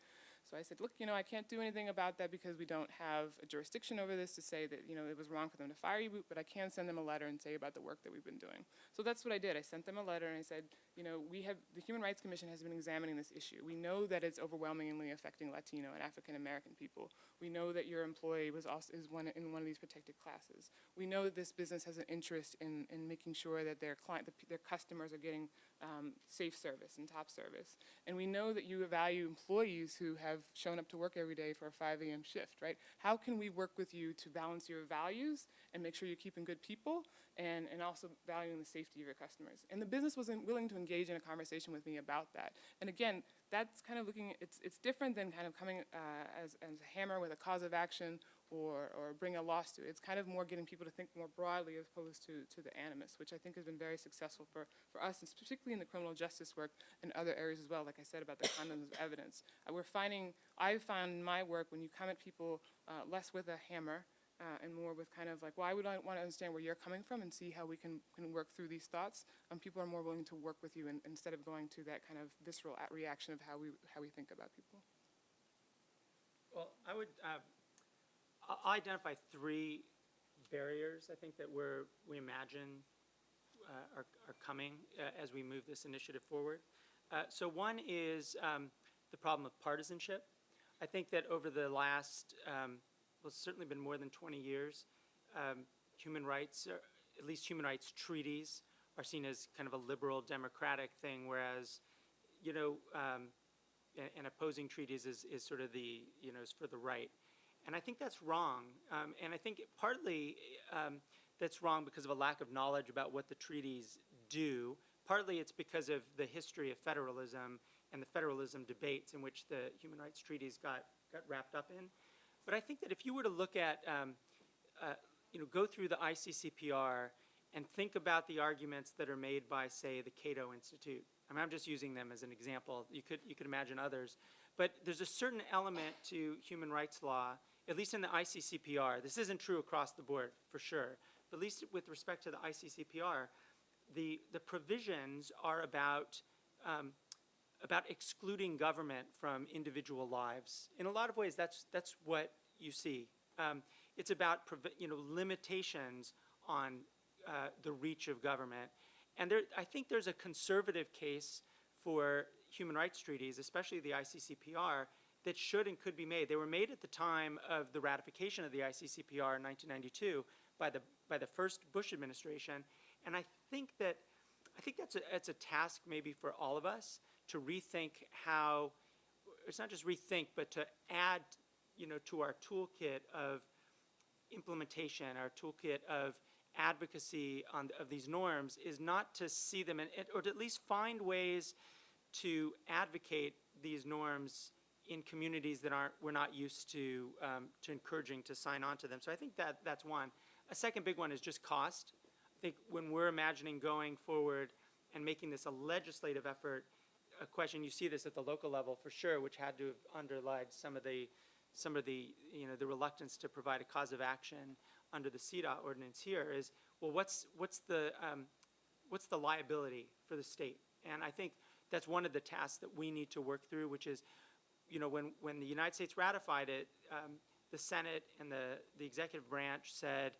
Speaker 3: So I said, look, you know, I can't do anything about that because we don't have a jurisdiction over this to say that, you know, it was wrong for them to fire you, but I can send them a letter and say about the work that we've been doing. So that's what I did. I sent them a letter and I said, you know, we have, the Human Rights Commission has been examining this issue. We know that it's overwhelmingly affecting Latino and African American people. We know that your employee was also, is one, in one of these protected classes. We know that this business has an interest in, in making sure that their client, the their customers are getting um, safe service and top service. And we know that you value employees who have shown up to work every day for a 5 a.m. shift, right? How can we work with you to balance your values and make sure you're keeping good people and, and also valuing the safety of your customers? And the business wasn't willing to engage in a conversation with me about that. And again, that's kind of looking, it's, it's different than kind of coming uh, as, as a hammer with a cause of action or, or bring a lawsuit. It's kind of more getting people to think more broadly as opposed to, to the animus, which I think has been very successful for, for us, and particularly in the criminal justice work and other areas as well, like I said about the condoms of evidence. Uh, we're finding, I've found in my work, when you come at people uh, less with a hammer uh, and more with kind of like, I would I want to understand where you're coming from and see how we can, can work through these thoughts, um, people are more willing to work with you in, instead of going to that kind of visceral reaction of how we, how we think about people.
Speaker 4: Well, I would, uh, identify three barriers, I think, that we're, we imagine uh, are, are coming uh, as we move this initiative forward. Uh, So one is um, the problem of partisanship. I think that over the last, um, well, it's certainly been more than 20 years, um, human rights, are- at least human rights treaties, are seen as kind of a liberal democratic thing, whereas, you know, um, and, and opposing treaties is, is sort of the, you know, is for the right. And I think that's wrong. Um, and I think partly um, that's wrong because of a lack of knowledge about what the treaties do. Partly it's because of the history of federalism and the federalism debates in which the human rights treaties got, got wrapped up in. But I think that if you were to look at, um, uh, you know, go through the ICCPR and think about the arguments that are made by, say, the Cato Institute. I mean, I'm just using them as an example. You could, you could imagine others. But there's a certain element to human rights law, at least in the ICCPR. This isn't true across the board, for sure. But at least with respect to the ICCPR, the, the provisions are about, um, about excluding government from individual lives. In a lot of ways, that's, that's what you see. Um, it's about, you know, limitations on uh, the reach of government. And there, I think there's a conservative case for human rights treaties, especially the ICCPR, that should and could be made. They were made at the time of the ratification of the ICCPR in 1992 by the, by the first Bush administration. And I think that, I think that's a, that's a task maybe for all of us to rethink how, it's not just rethink, but to add, you know, to our toolkit of implementation, our toolkit of advocacy on, of these norms is not to see them, in, or to at least find ways to advocate these norms in communities that aren't, we're not used to, um, to encouraging to sign on to them. So I think that, that's one. A second big one is just cost. I think when we're imagining going forward and making this a legislative effort, a question, you see this at the local level for sure, which had to have underlied some of the, some of the, you know, the reluctance to provide a cause of action under the CEDAW ordinance here is, well, what's, what's the, um, what's the liability for the state? And I think that's one of the tasks that we need to work through, which is, you know, when, when the United States ratified it, um, the Senate and the, the executive branch said,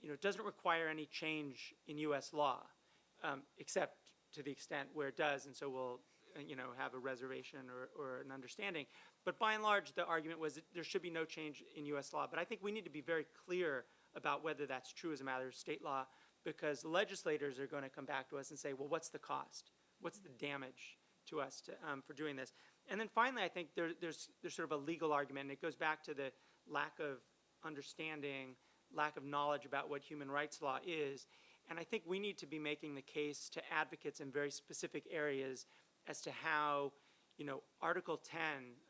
Speaker 4: you know, it doesn't require any change in U.S. law, um, except to the extent where it does, and so we'll, you know, have a reservation or, or an understanding. But by and large, the argument was that there should be no change in U.S. law. But I think we need to be very clear about whether that's true as a matter of state law, because legislators are going to come back to us and say, well, what's the cost? What's the damage to us to, um, for doing this? And then finally, I think there, there's, there's sort of a legal argument, and it goes back to the lack of understanding, lack of knowledge about what human rights law is. And I think we need to be making the case to advocates in very specific areas as to how, you know, Article 10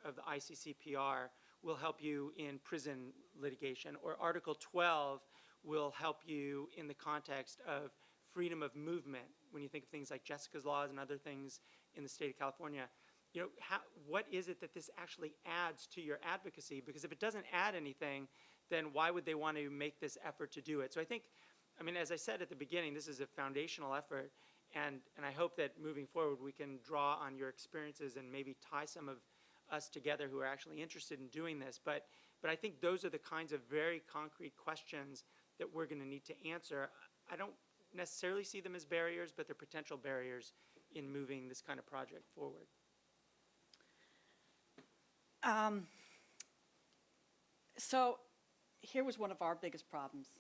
Speaker 4: of the ICCPR will help you in prison litigation, or Article 12 will help you in the context of freedom of movement, when you think of things like Jessica's laws and other things in the state of California. You know, how, what is it that this actually adds to your advocacy? Because if it doesn't add anything, then why would they want to make this effort to do it? So I think, I mean, as I said at the beginning, this is a foundational effort, and, and I hope that moving forward, we can draw on your experiences and maybe tie some of, us together who are actually interested in doing this. But, but I think those are the kinds of very concrete questions that we're going to need to answer. I don't necessarily see them as barriers, but they're potential barriers in moving this kind of project forward.
Speaker 5: Um, So here was one of our biggest problems.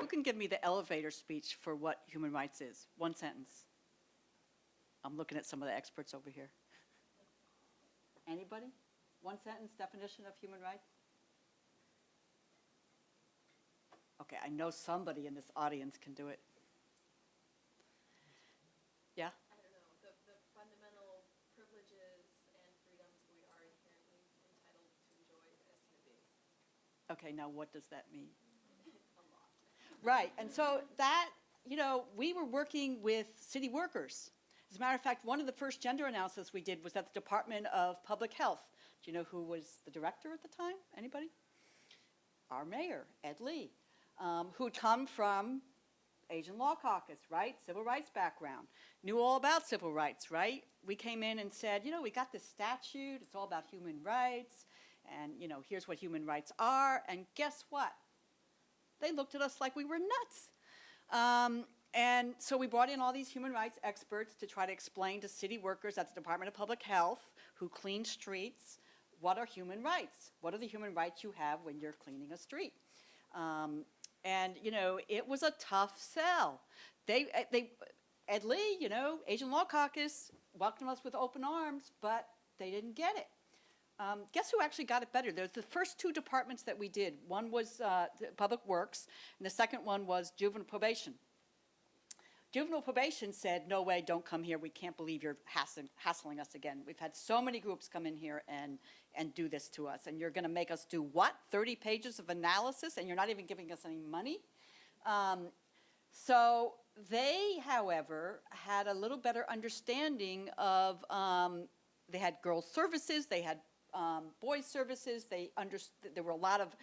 Speaker 5: Who can give me the elevator speech for what human rights is? One sentence. I'm looking at some of the experts over here. Anybody? One sentence definition of human rights? Okay, I know somebody in this audience can do it. Yeah?
Speaker 1: I don't know, the, the fundamental privileges and freedoms we are inherently entitled to enjoy as human beings.
Speaker 5: Okay, now what does that mean? Right, and so that, you know, we were working with city workers. As a matter of fact, one of the first gender analysis we did was at the Department of Public Health. Do you know who was the director at the time? Anybody? Our mayor, Ed Lee, um, who'd come from Asian Law Caucus, right? Civil rights background. Knew all about civil rights, right? We came in and said, you know, we got this statute, it's all about human rights, and, you know, here's what human rights are, and guess what? They looked at us like we were nuts. Um, and so we brought in all these human rights experts to try to explain to city workers at the Department of Public Health who clean streets, what are human rights? What are the human rights you have when you're cleaning a street? Um, and, you know, it was a tough sell. They, eh, they, Ed Lee, you know, Asian Law Caucus welcomed us with open arms, but they didn't get it. Um, guess who actually got it better? There's the first two departments that we did. One was uh, Public Works, and the second one was juvenile probation. Juvenile probation said, no way, don't come here. We can't believe you're hassling, hassling us again. We've had so many groups come in here and, and do this to us. And you're going to make us do what? 30 pages of analysis, and you're not even giving us any money? Um, so they, however, had a little better understanding of, um, they had girls' services, they had um, boys' services, they understood, there were a lot of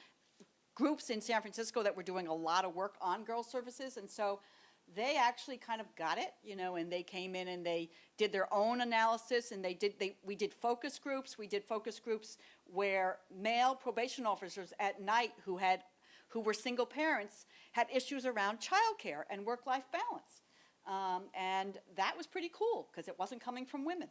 Speaker 5: groups in San Francisco that were doing a lot of work on girls' services, and so they actually kind of got it, you know, and they came in and they did their own analysis, and they did, they, we did focus groups, we did focus groups where male probation officers at night who had, who were single parents, had issues around childcare and work-life balance. Um, and that was pretty cool, because it wasn't coming from women.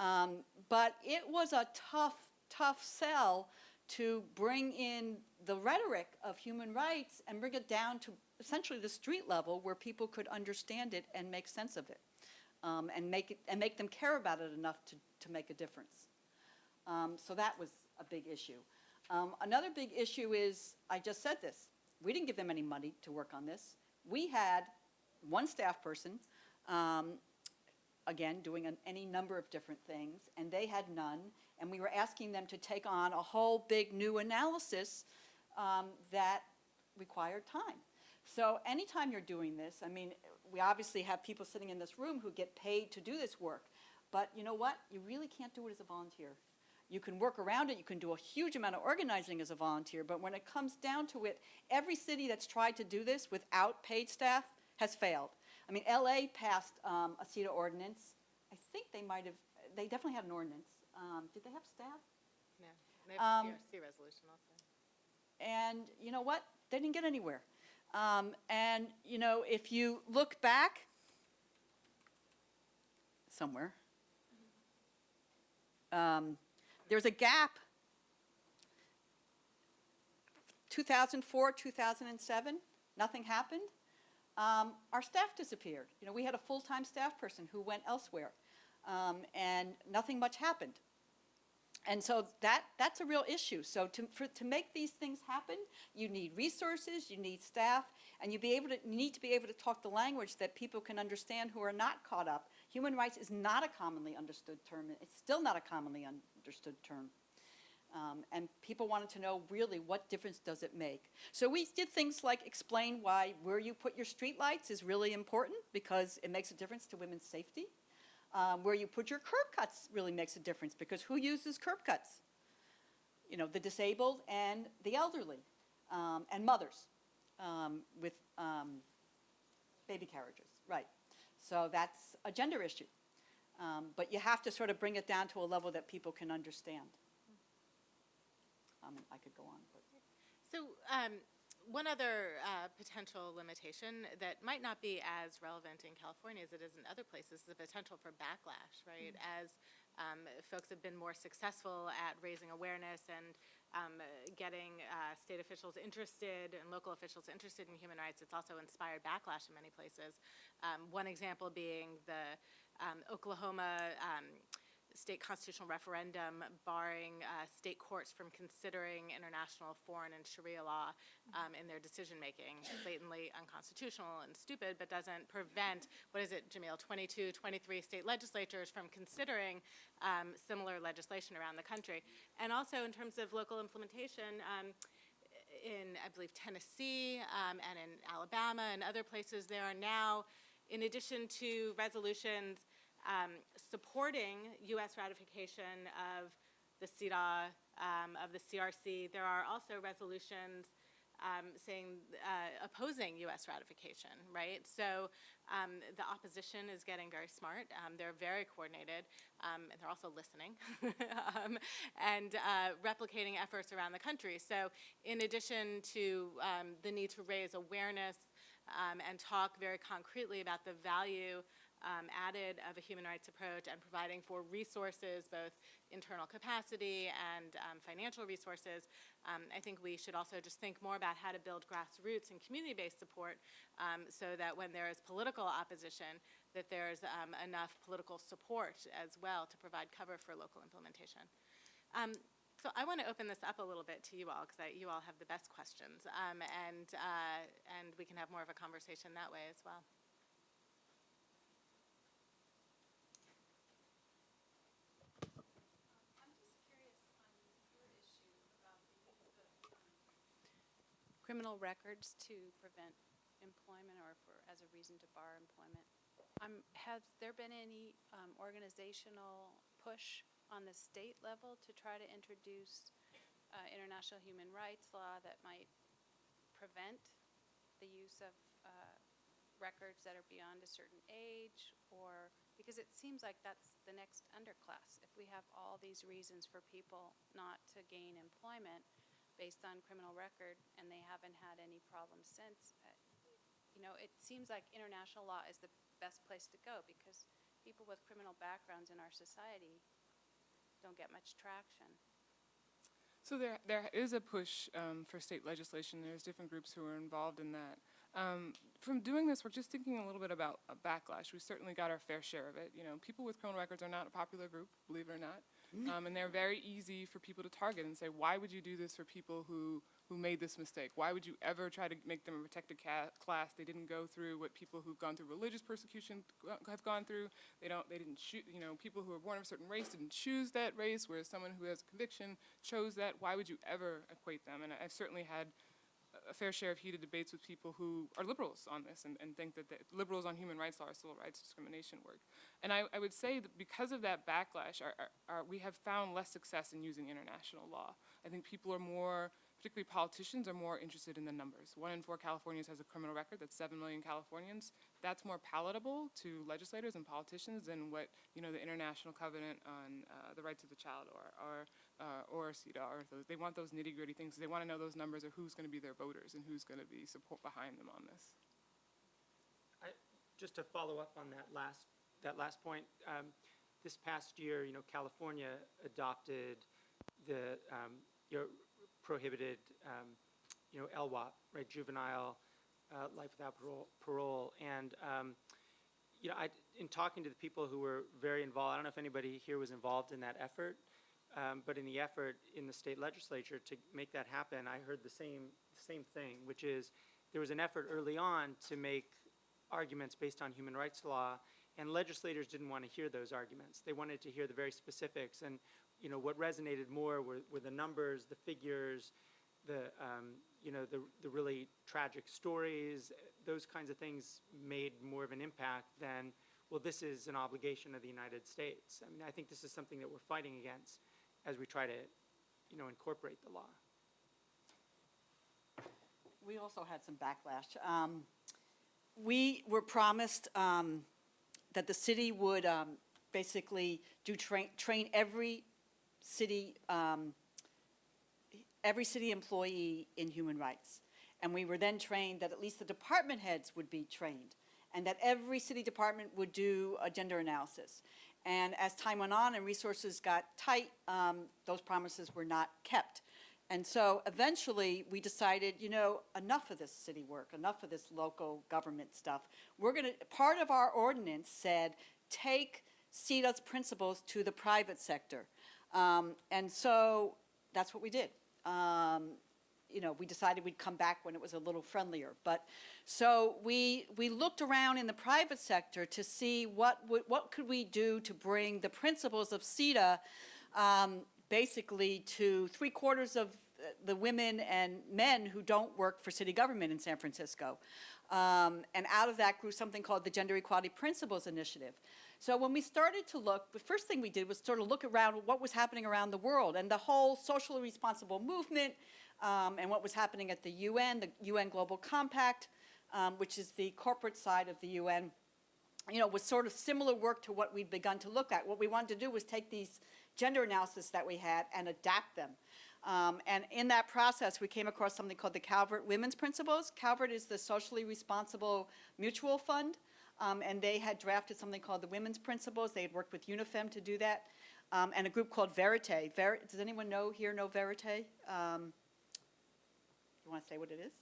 Speaker 5: Um, but it was a tough, tough sell to bring in the rhetoric of human rights and bring it down to essentially the street level where people could understand it and make sense of it. Um, and make it, and make them care about it enough to, to make a difference. Um, so that was a big issue. Um, another big issue is, I just said this, we didn't give them any money to work on this. We had one staff person, um, again, doing an, any number of different things, and they had none, and we were asking them to take on a whole big new analysis um, that required time. So anytime you're doing this, I mean, we obviously have people sitting in this room who get paid to do this work, but you know what? You really can't do it as a volunteer. You can work around it, you can do a huge amount of organizing as a volunteer, but when it comes down to it, every city that's tried to do this without paid staff has failed. I mean, LA passed um, a CEDAW ordinance. I think they might have, they definitely had an ordinance. Um, did they have staff?
Speaker 2: No, they
Speaker 5: Um,
Speaker 2: have a PRC resolution also.
Speaker 5: And you know what? They didn't get anywhere. Um, and, you know, if you look back somewhere, um, there's a gap. 2004, 2007, nothing happened. Um, our staff disappeared. You know, we had a full-time staff person who went elsewhere, um, and nothing much happened. And so that, that's a real issue. So to, for, to make these things happen, you need resources, you need staff, and you be able to, you need to be able to talk the language that people can understand who are not caught up. Human rights is not a commonly understood term. It's still not a commonly understood term. Um, and people wanted to know really what difference does it make. So we did things like explain why where you put your streetlights is really important because it makes a difference to women's safety. Um, where you put your curb cuts really makes a difference because who uses curb cuts? You know, the disabled and the elderly um, and mothers um, with um, baby carriages, right. So that's a gender issue. Um, but you have to sort of bring it down to a level that people can understand. Um, I could go on, but.
Speaker 2: So, um, one other uh, potential limitation that might not be as relevant in California as it is in other places, is the potential for backlash, right? As um, folks have been more successful at raising awareness and um, getting uh, state officials interested and local officials interested in human rights, it's also inspired backlash in many places. Um, one example being the um, Oklahoma um, state constitutional referendum barring uh, state courts from considering international foreign and Sharia law um, in their decision-making. Blatantly unconstitutional and stupid, but doesn't prevent, what is it, Jamil, 22, 23 state legislatures from considering um, similar legislation around the country. And also in terms of local implementation, um, in, I believe, Tennessee um, and in Alabama and other places, there are now, in addition to resolutions um, supporting U.S. ratification of the CEDAW, um, of the CRC, there are also resolutions um, saying, uh, opposing U.S. ratification, right? So um, the opposition is getting very smart. Um, they're very coordinated, um, and they're also listening um, and uh, replicating efforts around the country. So in addition to um, the need to raise awareness and talk very concretely about the value um, added of a human rights approach and providing for resources, both internal capacity and um, financial resources, um, I think we should also just think more about how to build grassroots and community-based support um, so that when there is political opposition, that there's um, enough political support as well to provide cover for local implementation. So I want to open this up a little bit to you all because you all have the best questions, um, and uh, and we can have more of a conversation that way as well.
Speaker 6: Criminal records to prevent employment or for, as a reason to bar employment. Um, has there been any, um, organizational push on the state level to try to introduce, uh, international human rights law that might prevent the use of, uh, records that are beyond a certain age? Or, because it seems like that's the next underclass. If we have all these reasons for people not to gain employment, based on criminal record, and they haven't had any problems since. You know, it seems like international law is the best place to go, because people with criminal backgrounds in our society don't get much traction.
Speaker 3: So there, there is a push um, for state legislation. There's different groups who are involved in that. Um, from doing this, we're just thinking a little bit about a backlash. We certainly got our fair share of it. You know, people with criminal records are not a popular group, believe it or not, um, and they're very easy for people to target and say, "Why would you do this for people who who made this mistake? Why would you ever try to make them a protected class? They didn't go through what people who've gone through religious persecution have gone through. They don't. They didn't choose. You know, people who are born of a certain race didn't choose that race, whereas someone who has a conviction chose that. Why would you ever equate them? And I've certainly had a fair share of heated debates with people who are liberals on this and, and think that the liberals on human rights law are civil rights discrimination work. And I, I would say that because of that backlash, our, our, our, we have found less success in using international law. I think people are more, particularly politicians, are more interested in the numbers. One in four Californians has a criminal record, that's seven million Californians. That's more palatable to legislators and politicians than what, you know, the International Covenant on uh, the Rights of the Child or, or uh, or CEDAW, or those, they want those nitty gritty things. They want to know those numbers or who's going to be their voters and who's going to be support behind them on this.
Speaker 4: I, just to follow up on that last, that last point, um, this past year, you know, California adopted the, um, you know, prohibited, um, you know, LWOP, right, juvenile, uh, life without parole, parole. And, um, you know, I, in talking to the people who were very involved, I don't know if anybody here was involved in that effort, um, but in the effort in the state legislature to make that happen, I heard the same, same thing, which is there was an effort early on to make arguments based on human rights law, and legislators didn't want to hear those arguments. They wanted to hear the very specifics, and you know what resonated more were, were the numbers, the figures, the um, you know the the really tragic stories. Those kinds of things made more of an impact than well, this is an obligation of the United States. I mean, I think this is something that we're fighting against as we try to, you know, incorporate the law.
Speaker 5: We also had some backlash. Um, We were promised um, that the city would um, basically do train, train every city um, every city employee in human rights. And we were then trained that at least the department heads would be trained, and that every city department would do a gender analysis. And as time went on and resources got tight, um, those promises were not kept. And so eventually, we decided, you know, enough of this city work, enough of this local government stuff. We're going to, part of our ordinance said, take CEDAW's principles to the private sector. Um, and so that's what we did. Um, you know, we decided we'd come back when it was a little friendlier. But, so we, we looked around in the private sector to see what, what could we do to bring the principles of CEDAW um, basically to three quarters of the women and men who don't work for city government in San Francisco. Um, and out of that grew something called the Gender Equality Principles Initiative. So when we started to look, the first thing we did was sort of look around what was happening around the world and the whole socially responsible movement um, and what was happening at the UN, the UN Global Compact, um, which is the corporate side of the UN you know, was sort of similar work to what we'd begun to look at. What we wanted to do was take these gender analysis that we had and adapt them. Um, and in that process, we came across something called the Calvert Women's Principles. Calvert is the socially responsible mutual fund, um, and they had drafted something called the Women's Principles. They had worked with UNIFEM to do that, um, and a group called Verite. Ver does anyone know here know Verite? You want to say what it is?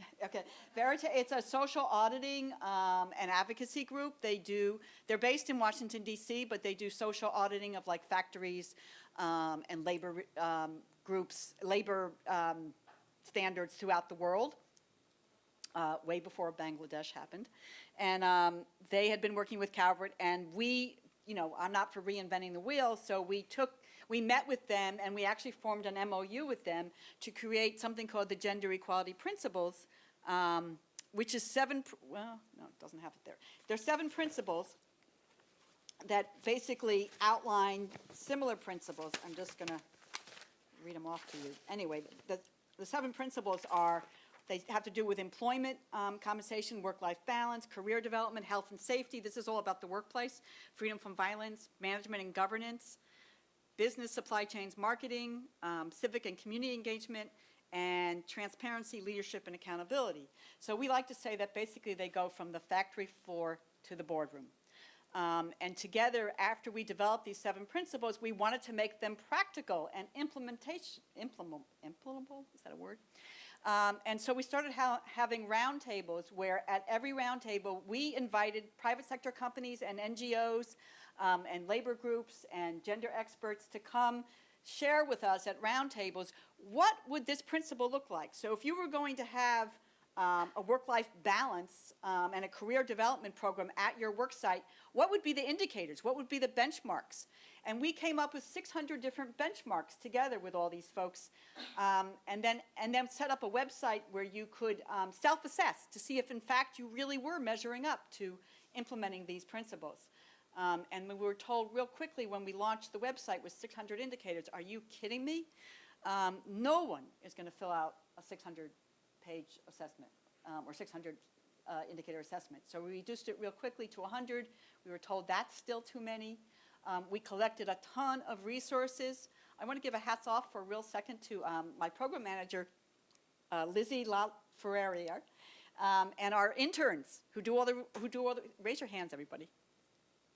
Speaker 5: Okay, Verite, it's a social auditing um, and advocacy group. They do, they're based in Washington DC, but they do social auditing of like factories um, and labor um, groups, labor um, standards throughout the world, uh, way before Bangladesh happened. And um, they had been working with Calvert, and we, you know, I'm not for reinventing the wheel, so we took, we met with them, and we actually formed an MOU with them to create something called the Gender Equality Principles, um, which is seven, well, no, it doesn't have it there. There's seven principles that basically outline similar principles. I'm just going to read them off to you. Anyway, the, the seven principles are, they have to do with employment um, compensation, work-life balance, career development, health and safety. This is all about the workplace, freedom from violence, management and governance, business supply chains marketing, um, civic and community engagement, and transparency, leadership, and accountability. So we like to say that basically they go from the factory floor to the boardroom. Um, and together, after we developed these seven principles, we wanted to make them practical and implementation, implement, implementable, is that a word? Um, and so we started ha having roundtables where at every roundtable, we invited private sector companies and NGOs um, and labor groups and gender experts to come share with us at roundtables what would this principle look like. So if you were going to have um, a work-life balance um, and a career development program at your work site, what would be the indicators? What would be the benchmarks? And we came up with 600 different benchmarks together with all these folks, um, and then and then set up a website where you could um, self-assess to see if in fact you really were measuring up to implementing these principles. Um, and we were told real quickly when we launched the website with 600 indicators, are you kidding me? Um, no one is going to fill out a 600 page assessment um, or 600 uh, indicator assessment. So we reduced it real quickly to 100. We were told that's still too many. Um, we collected a ton of resources. I want to give a hats off for a real second to um, my program manager, uh, Lizzie La um, and our interns who do all the, who do all the, raise your hands, everybody.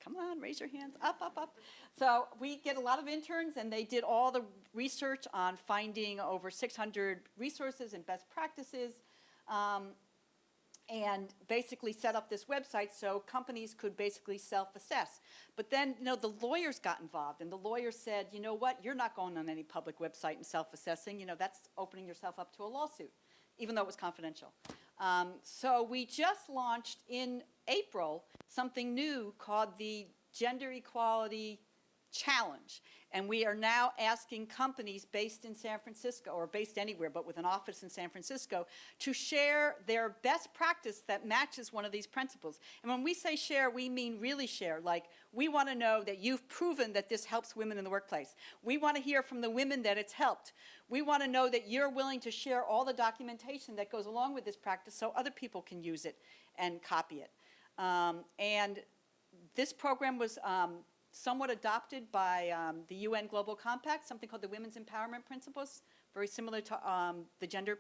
Speaker 5: Come on, raise your hands, up, up, up. So we get a lot of interns, and they did all the research on finding over 600 resources and best practices, um, and basically set up this website so companies could basically self-assess. But then, you know, the lawyers got involved, and the lawyers said, you know what, you're not going on any public website and self-assessing, you know, that's opening yourself up to a lawsuit, even though it was confidential. Um, so we just launched in April something new called the Gender Equality Challenge. And we are now asking companies based in San Francisco, or based anywhere, but with an office in San Francisco, to share their best practice that matches one of these principles. And when we say share, we mean really share. Like, we want to know that you've proven that this helps women in the workplace. We want to hear from the women that it's helped. We want to know that you're willing to share all the documentation that goes along with this practice so other people can use it and copy it. Um, and this program was um, somewhat adopted by um, the UN Global Compact, something called the Women's Empowerment Principles very similar to um, the gender,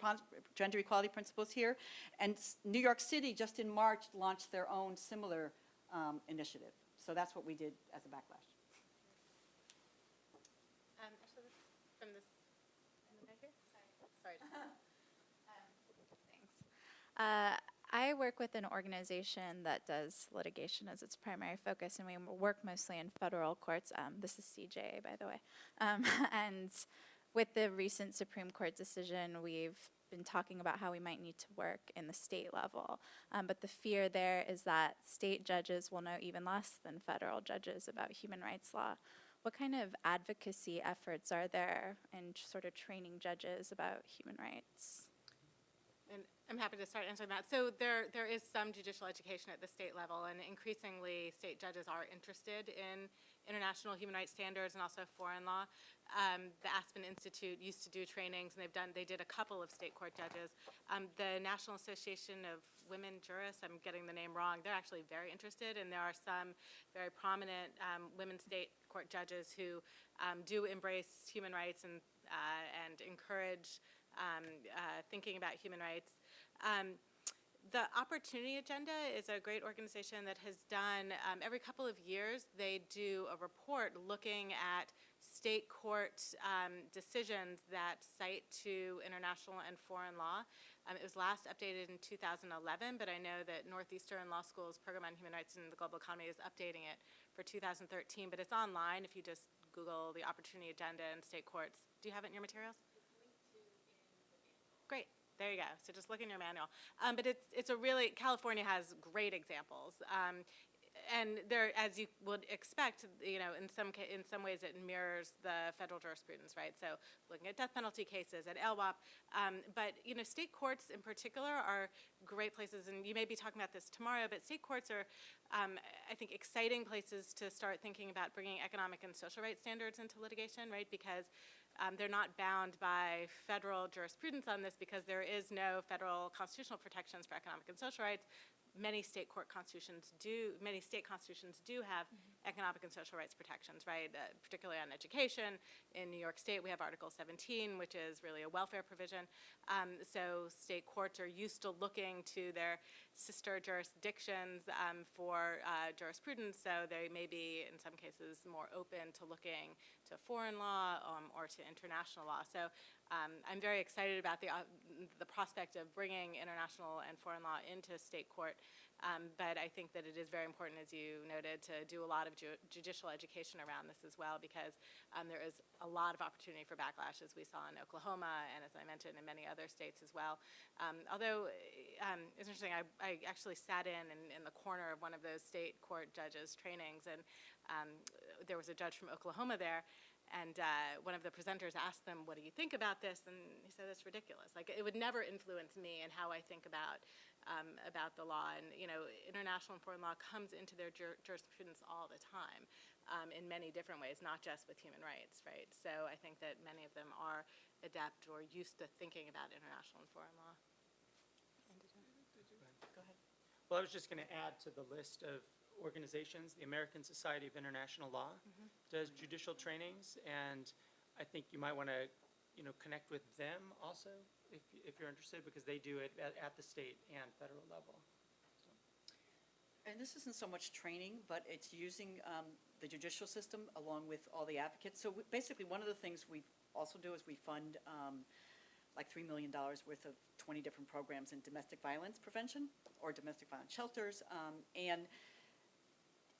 Speaker 5: gender equality principles here. And New York City, just in March, launched their own similar um, initiative. So that's what we did as a backlash.
Speaker 2: Um, actually, From this, in the back here? Sorry.
Speaker 7: Thanks. Uh, I work with an organization that does litigation as its primary focus, and we work mostly in federal courts. Um, this is CJA, by the way. Um, and with the recent Supreme Court decision, we've been talking about how we might need to work in the state level. Um, but the fear there is that state judges will know even less than federal judges about human rights law. What kind of advocacy efforts are there in sort of training judges about human rights?
Speaker 2: I'm happy to start answering that. So there, there is some judicial education at the state level, and increasingly, state judges are interested in international human rights standards and also foreign law. Um, the Aspen Institute used to do trainings, and they've done, they did a couple of state court judges. Um, the National Association of Women Jurists, I'm getting the name wrong, they're actually very interested, and there are some very prominent um, women state court judges who um, do embrace human rights and, uh, and encourage um, uh, thinking about human rights. Um, the Opportunity Agenda is a great organization that has done, um, every couple of years, they do a report looking at state court um, decisions that cite to international and foreign law. Um, it was last updated in 2011, but I know that Northeastern Law School's program on human rights in the global economy is updating it for 2013, but it's online if you just Google the Opportunity Agenda and state courts. Do you have it in your materials? There you go. So just look in your manual. Um, but it's, it's a really, California has great examples. Um, and there, as you would expect, you know, in some, in some ways it mirrors the federal jurisprudence, right? So looking at death penalty cases, at LWOP. Um, but, you know, state courts in particular are great places, and you may be talking about this tomorrow, but state courts are, um, I think, exciting places to start thinking about bringing economic and social rights standards into litigation, right? Because um, they're not bound by federal jurisprudence on this because there is no federal constitutional protections for economic and social rights. Many state court constitutions do, many state constitutions do have economic and social rights protections, right? Uh, particularly on education. In New York State, we have Article 17, which is really a welfare provision. Um, so state courts are used to looking to their sister jurisdictions um, for uh, jurisprudence, so they may be, in some cases, more open to looking to foreign law um, or to international law. So um, I'm very excited about the, uh, the prospect of bringing international and foreign law into state court. Um, but I think that it is very important, as you noted, to do a lot of ju- judicial education around this as well, because um, there is a lot of opportunity for backlash, as we saw in Oklahoma, and as I mentioned, in many other states as well. Um, although um, it's interesting, I, I actually sat in, in in the corner of one of those state court judges' trainings, and um, there was a judge from Oklahoma there, and uh, one of the presenters asked them, "What do you think about this?" And he said, "It's ridiculous. Like it would never influence me and how I think about um, about the law. And you know, international and foreign law comes into their jur- jurisprudence all the time, um, in many different ways, not just with human rights, right? So I think that many of them are adept or used to thinking about international and foreign law.
Speaker 4: Well, I was just going to add to the list of organizations, the American Society of International Law does judicial trainings, and I think you might want to, you know, connect with them also if, if you're interested because they do it at, at the state and federal level. So.
Speaker 5: And this isn't so much training, but it's using um, the judicial system along with all the advocates. So we, basically, one of the things we also do is we fund um, like $3 million worth of 20 different programs in domestic violence prevention or domestic violence shelters. Um, and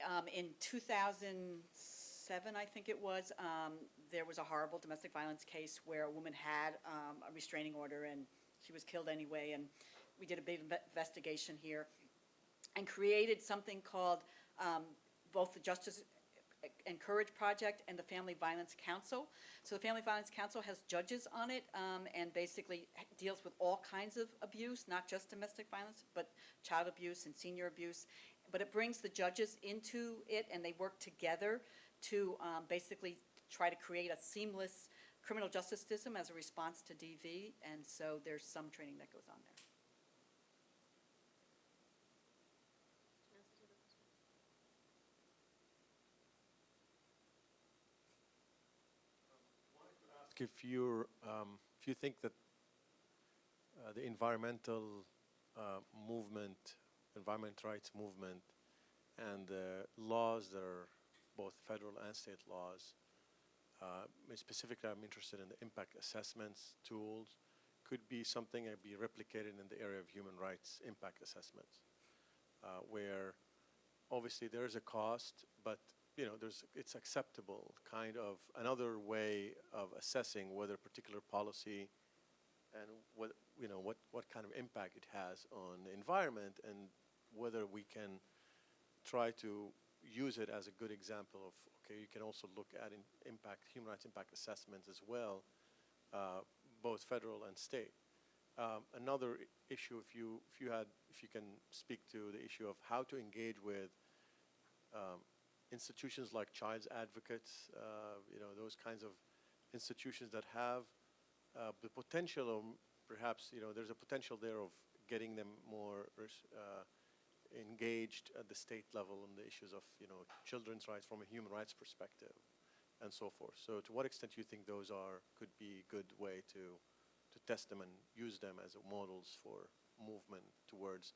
Speaker 5: um, in 2006, seven, I think it was, um, there was a horrible domestic violence case where a woman had um, a restraining order and she was killed anyway. And we did a big investigation here and created something called um, both the Justice and Courage Project and the Family Violence Council. So the Family Violence Council has judges on it um, and basically deals with all kinds of abuse, not just domestic violence, but child abuse and senior abuse. But it brings the judges into it and they work together to um, basically try to create a seamless criminal justice system as a response to DV. And so there's some training that goes on there.
Speaker 8: if you're um, if you think that uh, the environmental uh, movement, environment rights movement, and the laws that are both federal and state laws, uh, specifically I'm interested in the impact assessments tools, could be something that be replicated in the area of human rights impact assessments, uh, where obviously there is a cost, but you know there's it's acceptable kind of another way of assessing whether a particular policy and what you know what what kind of impact it has on the environment and whether we can try to use it as a good example of okay you can also look at impact human rights impact assessments as well uh, both federal and state. Um, another issue if you if you had if you can speak to the issue of how to engage with um, institutions like child's advocates uh, you know those kinds of institutions that have uh, the potential of perhaps you know there's a potential there of getting them more uh, engaged at the state level on the issues of you know children's rights from a human rights perspective and so forth so to what extent do you think those are could be a good way to to test them and use them as a models for movement towards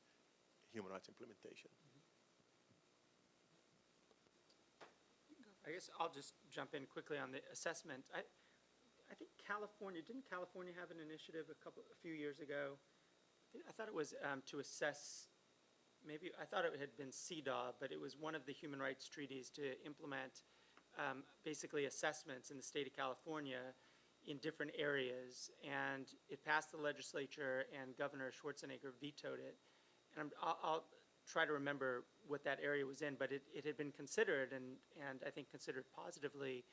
Speaker 8: human rights implementation
Speaker 4: I guess I'll just jump in quickly on the assessment. I, I think California, didn't California have an initiative a couple, a few years ago? I thought it was um, to assess, maybe, I thought it had been CEDAW, but it was one of the human rights treaties to implement um, basically assessments in the state of California in different areas. And it passed the legislature and Governor Schwarzenegger vetoed it. And I'm, I'll, I'll try to remember what that area was in, but it, it had been considered and, and I think considered positively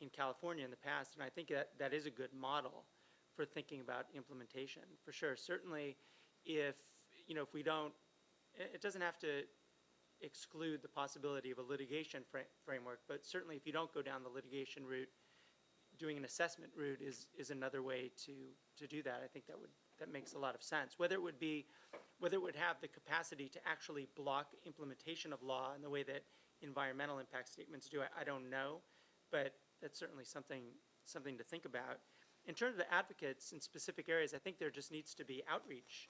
Speaker 4: in California in the past, and I think that, that is a good model for thinking about implementation, for sure. Certainly, if, you know, if we don't, it, doesn't have to exclude the possibility of a litigation fra- framework, but certainly if you don't go down the litigation route, doing an assessment route is, is another way to, to do that. I think that would, that makes a lot of sense. Whether it would be, whether it would have the capacity to actually block implementation of law in the way that environmental impact statements do, I, I don't know. But that's certainly something, something to think about. In terms of the advocates in specific areas, I think there just needs to be outreach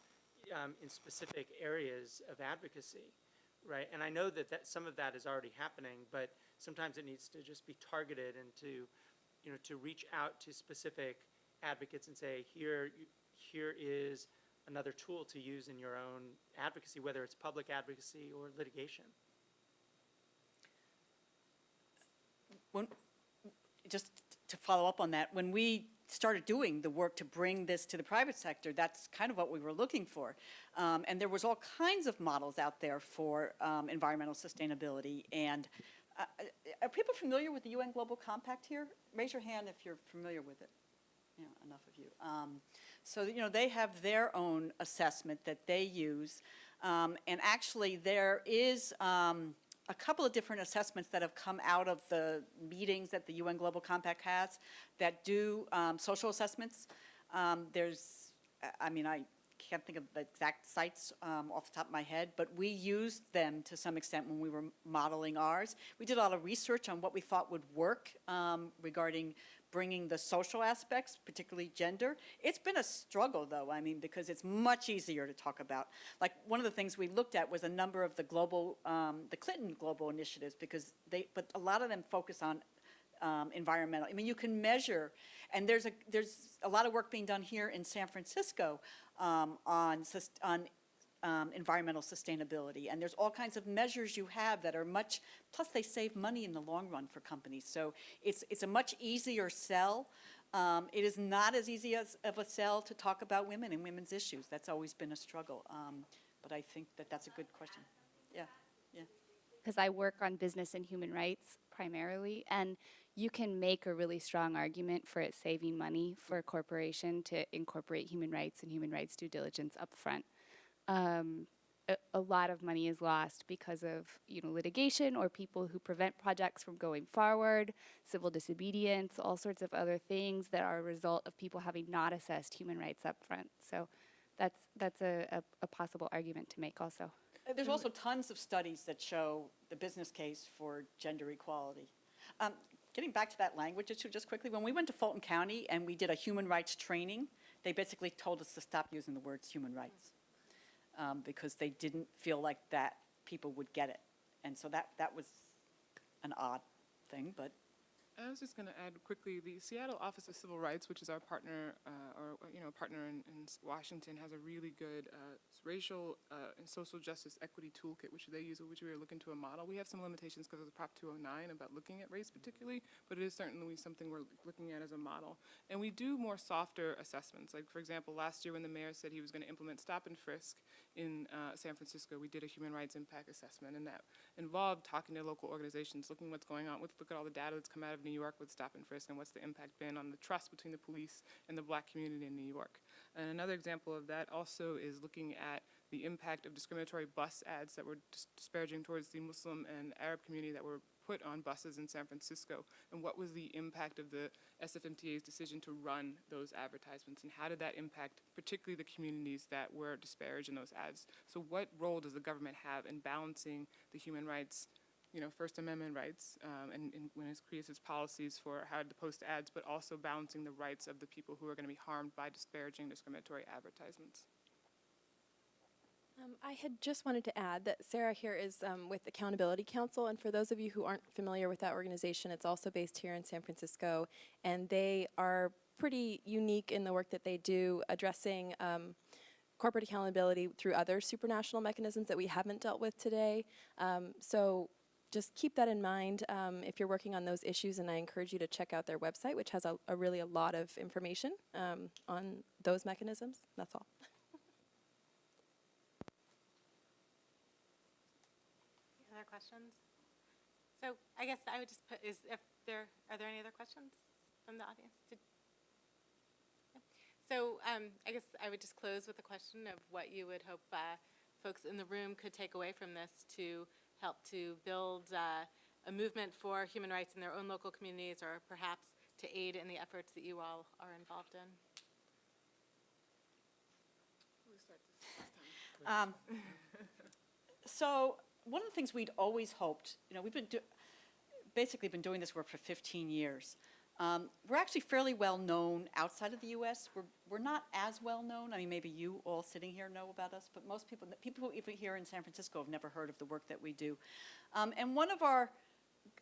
Speaker 4: um, in specific areas of advocacy, right? And I know that, that some of that is already happening, but sometimes it needs to just be targeted and to, you know, to reach out to specific advocates and say, here, here is another tool to use in your own advocacy, whether it's public advocacy or litigation.
Speaker 5: when, just to follow up on that, when we started doing the work to bring this to the private sector, that's kind of what we were looking for. Um, and there was all kinds of models out there for um, environmental sustainability. And uh, are people familiar with the UN Global Compact here? Raise your hand if you're familiar with it. Yeah, enough of you. Um, so, you know, they have their own assessment that they use. Um, and actually, there is um, a couple of different assessments that have come out of the meetings that the UN Global Compact has that do um, social assessments. Um, there's, I- mean, I can't think of the exact sites um, off the top of my head, but we used them to some extent when we were modeling ours. We did a lot of research on what we thought would work um, regarding bringing the social aspects, particularly gender. It's been a struggle, though, I mean, because it's much easier to talk about. Like, one of the things we looked at was a number of the global, um, the Clinton global initiatives, because they, but a lot of them focus on um, environmental. I mean, you can measure, and there's a there's a lot of work being done here in San Francisco um, on on um, environmental sustainability, and there's all kinds of measures you have that are much. Plus, they save money in the long run for companies, so it's it's a much easier sell. Um, it is not as easy as of a sell to talk about women and women's issues. That's always been a struggle, um, but I think that that's a good question. Yeah, yeah.
Speaker 9: because I work on business and human rights primarily, and you can make a really strong argument for it saving money for a corporation to incorporate human rights and human rights due diligence upfront. Um, a, a lot of money is lost because of you know litigation or people who prevent projects from going forward, civil disobedience, all sorts of other things that are a result of people having not assessed human rights up front. So that's that's a, a, a possible argument to make also.
Speaker 5: Uh, There's also tons of studies that show the business case for gender equality. Um, getting back to that language issue just quickly, when we went to Fulton County and we did a human rights training, they basically told us to stop using the words human rights um, because they didn't feel like that people would get it. And so that, that was an odd thing, but
Speaker 3: I was just going to add quickly, the Seattle Office of Civil Rights, which is our partner, uh, or, you know, partner in, in Washington, has a really good uh, racial uh, and social justice equity toolkit, which they use, which we are looking to a model. We have some limitations because of the Prop 209 about looking at race particularly, but it is certainly something we're looking at as a model. And we do more softer assessments. Like, for example, last year when the mayor said he was going to implement stop and frisk in uh, San Francisco, we did a human rights impact assessment, and that involved talking to local organizations, looking what's going on, with look at all the data that's come out of New York with stop and frisk, and what's the impact been on the trust between the police and the black community in New York. And another example of that also is looking at the impact of discriminatory bus ads that were dis- disparaging towards the Muslim and Arab community that were put on buses in San Francisco, and what was the impact of the SFMTA's decision to run those advertisements, and how did that impact particularly the communities that were disparaged in those ads? So what role does the government have in balancing the human rights, you know, First Amendment rights, um, and, and when it creates its policies for how to post ads, but also balancing the rights of the people who are going to be harmed by disparaging, discriminatory advertisements?
Speaker 1: Um, I had just wanted to add that Sarah here is um, with Accountability Counsel, and for those of you who aren't familiar with that organization, it's also based here in San Francisco, and they are pretty unique in the work that they do, addressing um, corporate accountability through other supranational mechanisms that we haven't dealt with today. Um, so just keep that in mind um, if you're working on those issues, and I encourage you to check out their website, which has a, a really a lot of information um, on those mechanisms. That's all.
Speaker 2: Other questions? So I guess I would just put, is, if there, are there any other questions from the audience? Did- no? So um, I guess I would just close with a question of what you would hope uh, folks in the room could take away from this to help to build uh, a movement for human rights in their own local communities or perhaps to aid in the efforts that you all are involved in.
Speaker 5: Um, So, one of the things we'd always hoped, you know, we've been, do- basically been doing this work for 15 years. Um, We're actually fairly well-known outside of the US. We're, we're not as well-known. I mean, maybe you all sitting here know about us, but most people, people even here in San Francisco have never heard of the work that we do. Um, And one of our,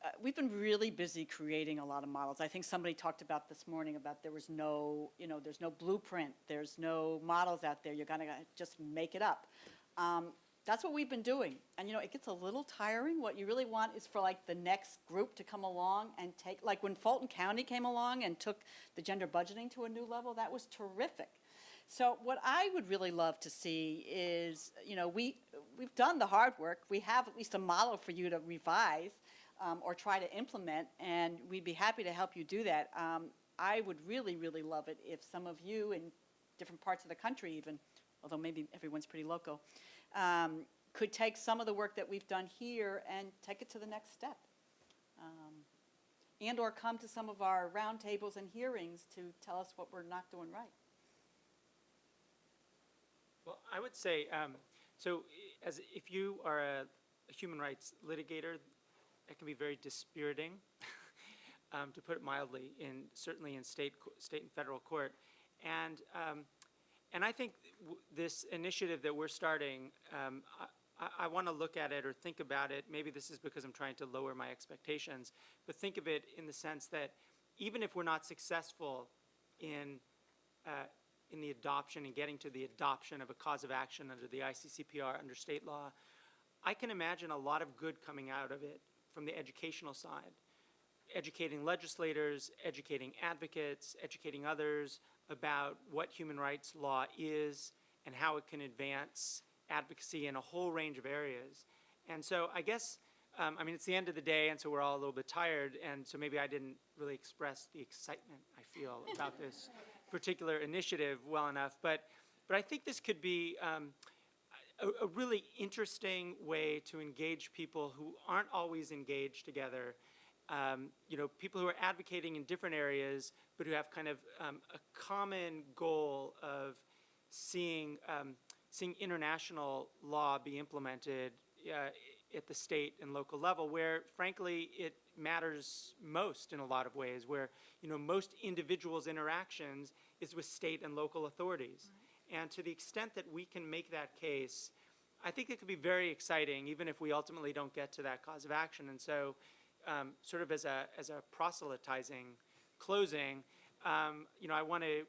Speaker 5: uh, we've been really busy creating a lot of models. I think somebody talked about this morning about there was no, you know, there's no blueprint, there's no models out there, you're gonna just make it up. Um, That's what we've been doing. And, you know, it gets a little tiring. What you really want is for like the next group to come along and take, like when Fulton County came along and took the gender budgeting to a new level, that was terrific. So what I would really love to see is, you know, we, we've done the hard work. We have at least a model for you to revise um, or try to implement, and we'd be happy to help you do that. Um, I would really, really love it if some of you in different parts of the country even, although maybe everyone's pretty local, um, could take some of the work that we've done here and take it to the next step. Um, And/or come to some of our roundtables and hearings to tell us what we're not doing right.
Speaker 4: Well, I would say, um, so as, if you are a a human rights litigator, it can be very dispiriting, um, to put it mildly, in, certainly in state, state and federal court. And, um, and I think this initiative that we're starting, um, I, I, I want to look at it or think about it, maybe this is because I'm trying to lower my expectations, but think of it in the sense that even if we're not successful in, uh, in the adoption and getting to the adoption of a cause of action under the ICCPR under state law, I can imagine a lot of good coming out of it from the educational side. Educating legislators, educating advocates, educating others about what human rights law is and how it can advance advocacy in a whole range of areas. And so I guess, um, I mean, it's the end of the day, and so we're all a little bit tired, and so maybe I didn't really express the excitement I feel about this particular initiative well enough. But, but I think this could be um, a, a really interesting way to engage people who aren't always engaged together. Um, you know, people who are advocating in different areas, but who have kind of um, a common goal of seeing um, seeing international law be implemented uh, at the state and local level, where frankly, it matters most in a lot of ways, where, you know, most individuals' interactions is with state and local authorities. And to the extent that we can make that case, I think it could be very exciting, even if we ultimately don't get to that cause of action. And so, um, sort of as a, as a proselytizing closing, um, you know, I want to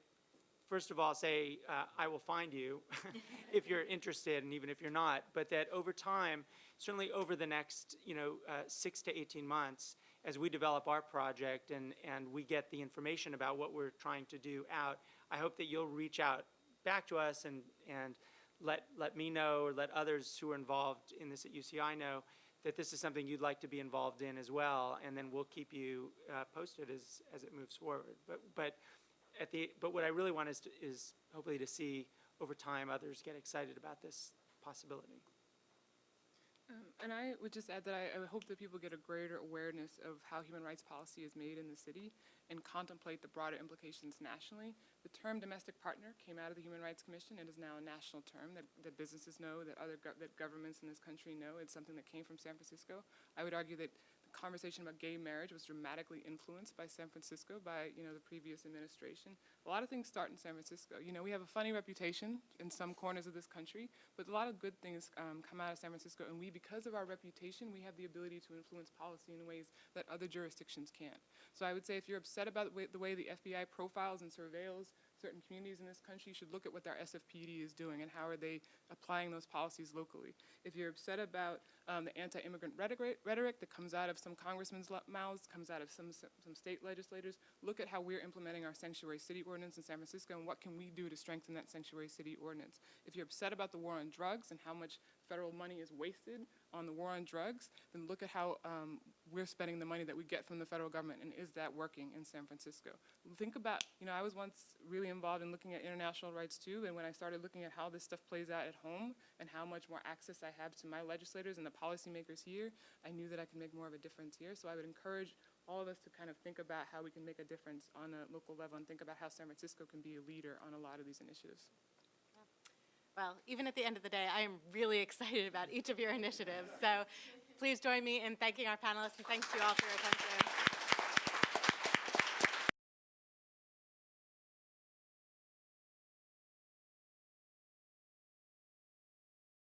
Speaker 4: first of all say uh, I will find you if you're interested, and even if you're not. But that over time, certainly over the next you know uh, six to 18 months, as we develop our project and and we get the information about what we're trying to do out, I hope that you'll reach out back to us and and let let me know or let others who are involved in this at UCI know that this is something you'd like to be involved in as well, and then we'll keep you uh, posted as as it moves forward. But but at the, but what I really want is, to- is hopefully to see over time others get excited about this possibility.
Speaker 3: Um, And I would just add that I, I hope that people get a greater awareness of how human rights policy is made in the city and contemplate the broader implications nationally. The term domestic partner came out of the Human Rights Commission. It is now a national term that, that businesses know, that other, gov- that governments in this country know. It's something that came from San Francisco. I would argue that the conversation about gay marriage was dramatically influenced by San Francisco, by, you know, the previous administration. A lot of things start in San Francisco. You know, we have a funny reputation in some corners of this country, but a lot of good things um, come out of San Francisco, and we, because of our reputation, we have the ability to influence policy in ways that other jurisdictions can't. So I would say if you're upset about the way, the way the FBI profiles and surveils certain communities in this country, should look at what our SFPD is doing and how are they applying those policies locally. If you're upset about um, the anti-immigrant rhetoric, rhetoric that comes out of some congressmen's mouths, comes out of some, some state legislators, look at how we're implementing our sanctuary city ordinance in San Francisco and what can we do to strengthen that sanctuary city ordinance. If you're upset about the war on drugs and how much federal money is wasted on the war on drugs, then look at how um, we're spending the money that we get from the federal government, and is that working in San Francisco? Think about, you know, I was once really involved in looking at international rights too, and when I started looking at how this stuff plays out at home and how much more access I have to my legislators and the policymakers here, I knew that I could make more of a difference here. So I would encourage all of us to kind of think about how we can make a difference on a local level and think about how San Francisco can be a leader on a lot of these initiatives.
Speaker 2: Well, even at the end of the day, I am really excited about each of your initiatives. So please join me in thanking our panelists and thanks to you all for your attention.